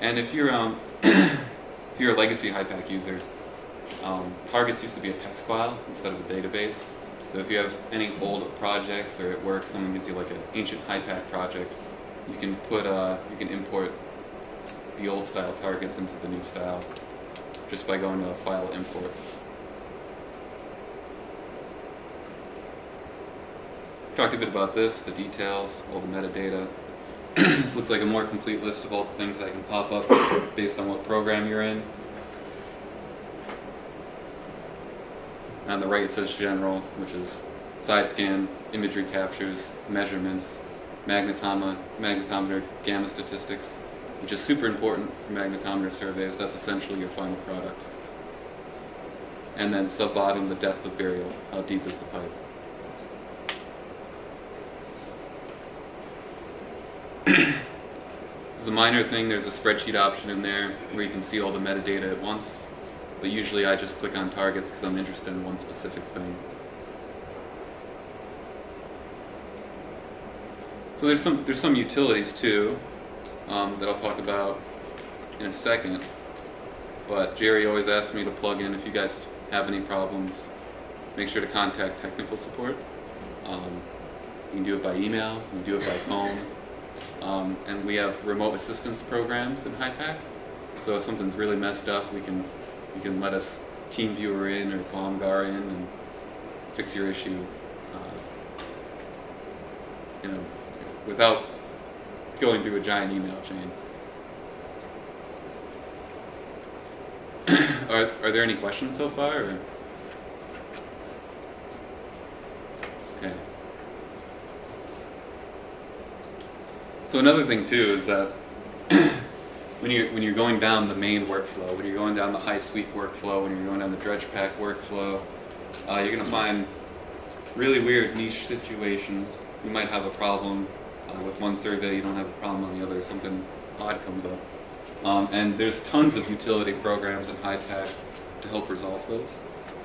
And if you're um, if you're a legacy HYPACK user, um, targets used to be a text file instead of a database. So if you have any old projects or at work someone gives you like an ancient HYPACK project, you can put uh, you can import the old style targets into the new style just by going to File Import. Talked a bit about this, the details, all the metadata. this looks like a more complete list of all the things that can pop up based on what program you're in. On the right it says general, which is side scan, imagery captures, measurements, magnetoma, magnetometer, gamma statistics, which is super important for magnetometer surveys. That's essentially your final product. And then sub-bottom, the depth of burial. How deep is the pipe? Is a minor thing. There's a spreadsheet option in there where you can see all the metadata at once. But usually I just click on targets because I'm interested in one specific thing. So there's some there's some utilities too um, that I'll talk about in a second. But Jerry always asks me to plug in if you guys have any problems. Make sure to contact technical support. Um, you can do it by email. You can do it by phone. Um, and we have remote assistance programs in HYPACK. So if something's really messed up, we can you can let us team viewer in or Bomgar in and fix your issue. Uh, you know, without going through a giant email chain. are, are there any questions so far? Or? Okay. So another thing too is that when you're when you're going down the main workflow, when you're going down the HYSWEEP workflow, when you're going down the DREDGEPACK workflow, uh, you're gonna find really weird niche situations. You might have a problem Uh, with one survey, you don't have a problem on the other, something odd comes up. Um, and there's tons of utility programs in HYPACK to help resolve those.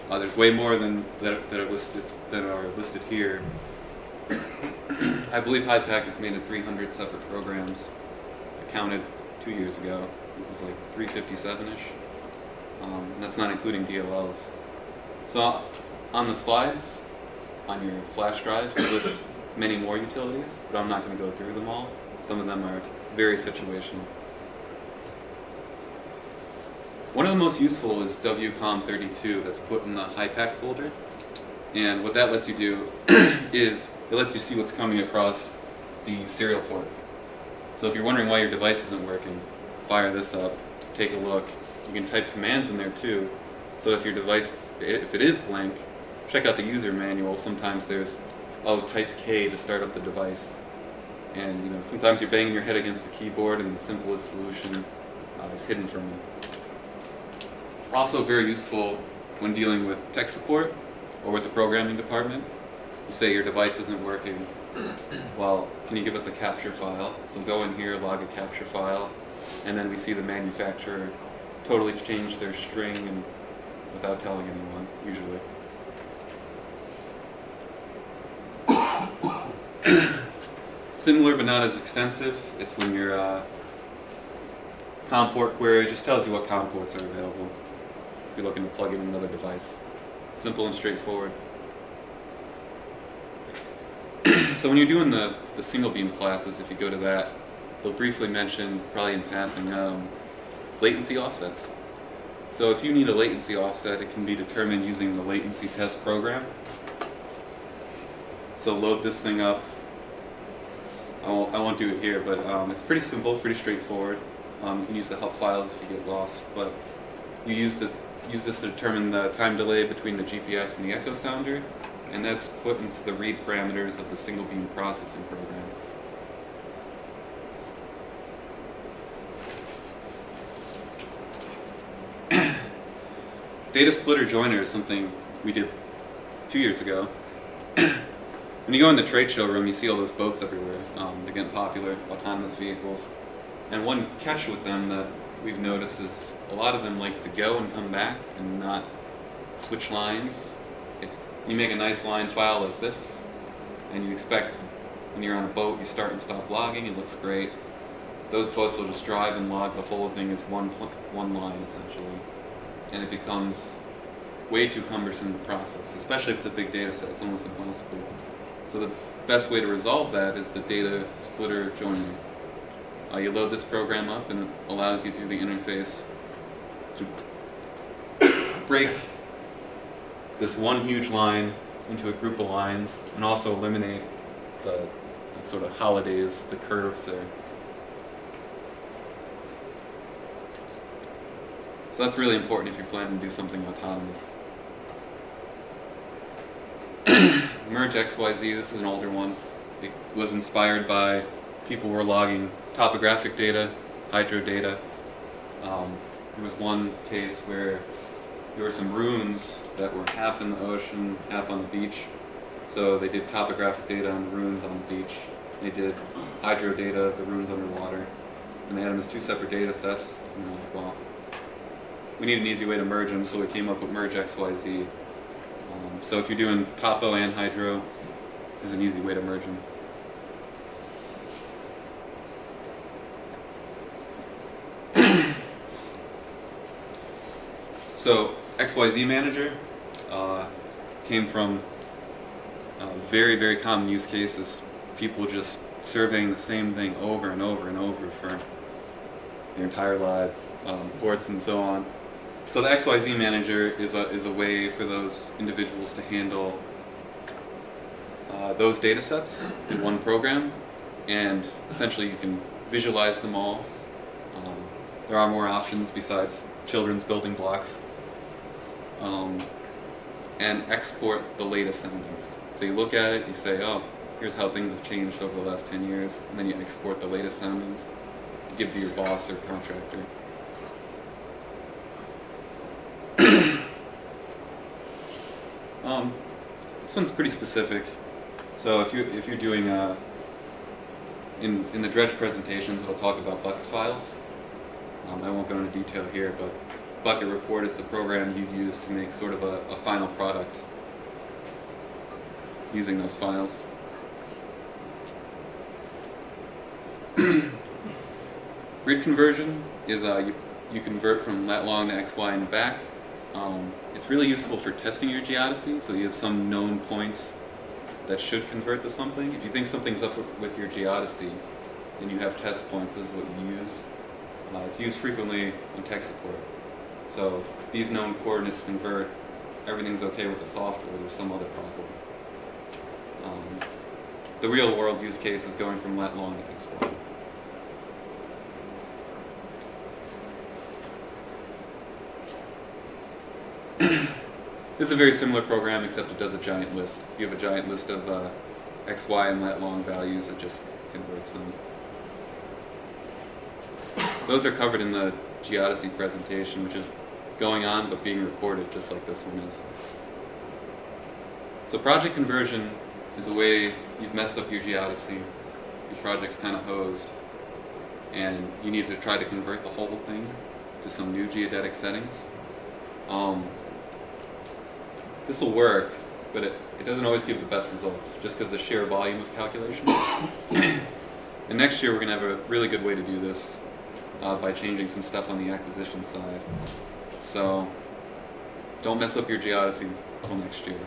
Uh, there's way more than that, that are listed that are listed here. I believe HYPACK has made it 300 separate programs. I counted two years ago. It was like 357ish. Um, that's not including DLLs. So on the slides, on your flash drive, it lists many more utilities, but I'm not going to go through them all. Some of them are very situational. One of the most useful is WCOM32 that's put in the HYPACK folder. And what that lets you do is it lets you see what's coming across the serial port. So if you're wondering why your device isn't working, fire this up, take a look. You can type commands in there too. So if your device, if it is blank, check out the user manual. Sometimes there's, oh, type K to start up the device. And you know, sometimes you're banging your head against the keyboard and the simplest solution uh, is hidden from you. Also very useful when dealing with tech support or with the programming department. You say your device isn't working. Well, can you give us a capture file? So go in here, log a capture file, and then we see the manufacturer totally change their string and without telling anyone, usually. Similar but not as extensive. It's when your uh, COM port query just tells you what COM ports are available if you're looking to plug in another device. Simple and straightforward. So when you're doing the, the single beam classes, if you go to that, they'll briefly mention, probably in passing, um, latency offsets. So if you need a latency offset, it can be determined using the latency test program. So load this thing up. I won't, I won't do it here, but um, it's pretty simple, pretty straightforward. Um, you can use the help files if you get lost, but you use this, use this to determine the time delay between the GPS and the echo sounder, and that's put into the read parameters of the single beam processing program. Data splitter joiner is something we did two years ago. when you go in the trade show room, you see all those boats everywhere. Um, they're getting popular, autonomous vehicles. And one catch with them that we've noticed is a lot of them like to go and come back and not switch lines. You make a nice line file like this, and you expect when you're on a boat, you start and stop logging, it looks great. Those boats will just drive and log the whole thing as one, one line, essentially. And it becomes way too cumbersome to process, especially if it's a big data set, it's almost impossible. So the best way to resolve that is the data splitter joiner. Uh, you load this program up and it allows you through the interface to break this one huge line into a group of lines and also eliminate the, the sort of holidays, the curves there. So that's really important if you're planning to do something autonomous. Merge XYZ, this is an older one. It was inspired by people were logging topographic data, hydro data. Um, there was one case where there were some runes that were half in the ocean, half on the beach. So they did topographic data on the runes on the beach. They did hydro data, the runes underwater. And they had them as two separate data sets. And like, well, we need an easy way to merge them, so we came up with merge XYZ. Um, so if you're doing topo and hydro, there's an easy way to merge them. So XYZ Manager uh, came from a very, very common use cases. People just surveying the same thing over and over and over for their entire lives, um, ports and so on. So the XYZ Manager is a, is a way for those individuals to handle uh, those data sets in one program and essentially you can visualize them all. Um, there are more options besides children's building blocks um, and export the latest soundings. So you look at it, you say, oh, here's how things have changed over the last 10 years, and then you export the latest soundings to give to your boss or contractor. um, this one's pretty specific. So if you if you're doing a in, in the Dredge presentations, it'll talk about bucket files. Um, I won't go into detail here, but Bucket Report is the program you use to make sort of a, a final product using those files. Grid conversion is uh, you, you convert from lat long to x, y, and back. Um, it's really useful for testing your geodesy, so you have some known points that should convert to something. If you think something's up with- your geodesy and you have test points, this is what you use. Uh, it's used frequently in tech support. So these known coordinates convert, everything's okay with the software, there's some other problem. Um, the real world use case is going from lat long to x, y. This is a very similar program, except it does a giant list. You have a giant list of uh, x, y, and lat long values, it just converts them. Those are covered in the geodesy presentation, which is going on but being recorded, just like this one is. So project conversion is a way you've messed up your geodesy, your project's kind of hosed, and you need to try to convert the whole thing to some new geodetic settings. Um, this will work, but it, it doesn't always give the best results, just because the sheer volume of calculation. and next year we're going to have a really good way to do this uh, by changing some stuff on the acquisition side. So don't mess up your geodesy until next year.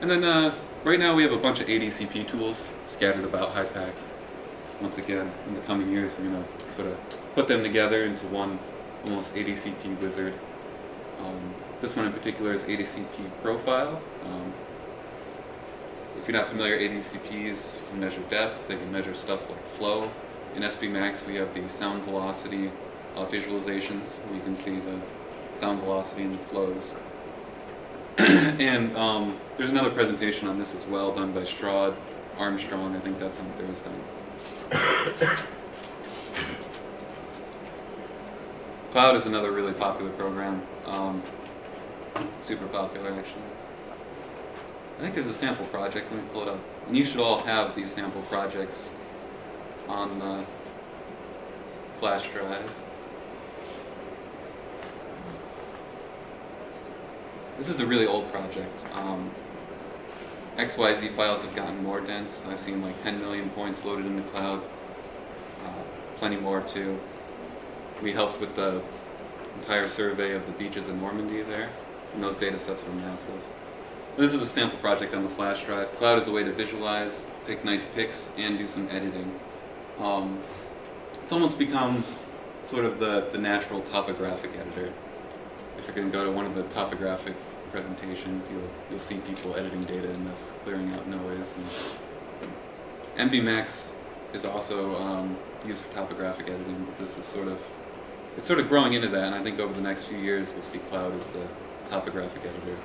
And then uh, right now we have a bunch of ADCP tools scattered about HYPACK. Once again, in the coming years we're going to sort of put them together into one almost ADCP wizard. Um, this one in particular is ADCP Profile. Um, if you're not familiar, ADCPs can measure depth, they can measure stuff like flow. In SB Max we have the sound velocity uh, visualizations where you can see the sound velocity and the flows. and um, there's another presentation on this as well done by Straudd Armstrong, I think that's on Thursday. Cloud is another really popular program. Um, super popular, actually. I think there's a sample project. Let me pull it up. And you should all have these sample projects on the flash drive. This is a really old project. Um, XYZ files have gotten more dense. I've seen like 10 million points loaded in the cloud. Uh, plenty more too. We helped with the entire survey of the beaches in Normandy there, and those data sets were massive. This is a sample project on the flash drive. Cloud is a way to visualize, take nice pics, and do some editing. Um, it's almost become sort of the, the natural topographic editor. If going to go to one of the topographic presentations, you'll, you'll see people editing data in this, clearing out noise. And MBMax is also um, used for topographic editing, but this is sort of it's sort of growing into that, and I think over the next few years we'll see cloud as the topographic editor.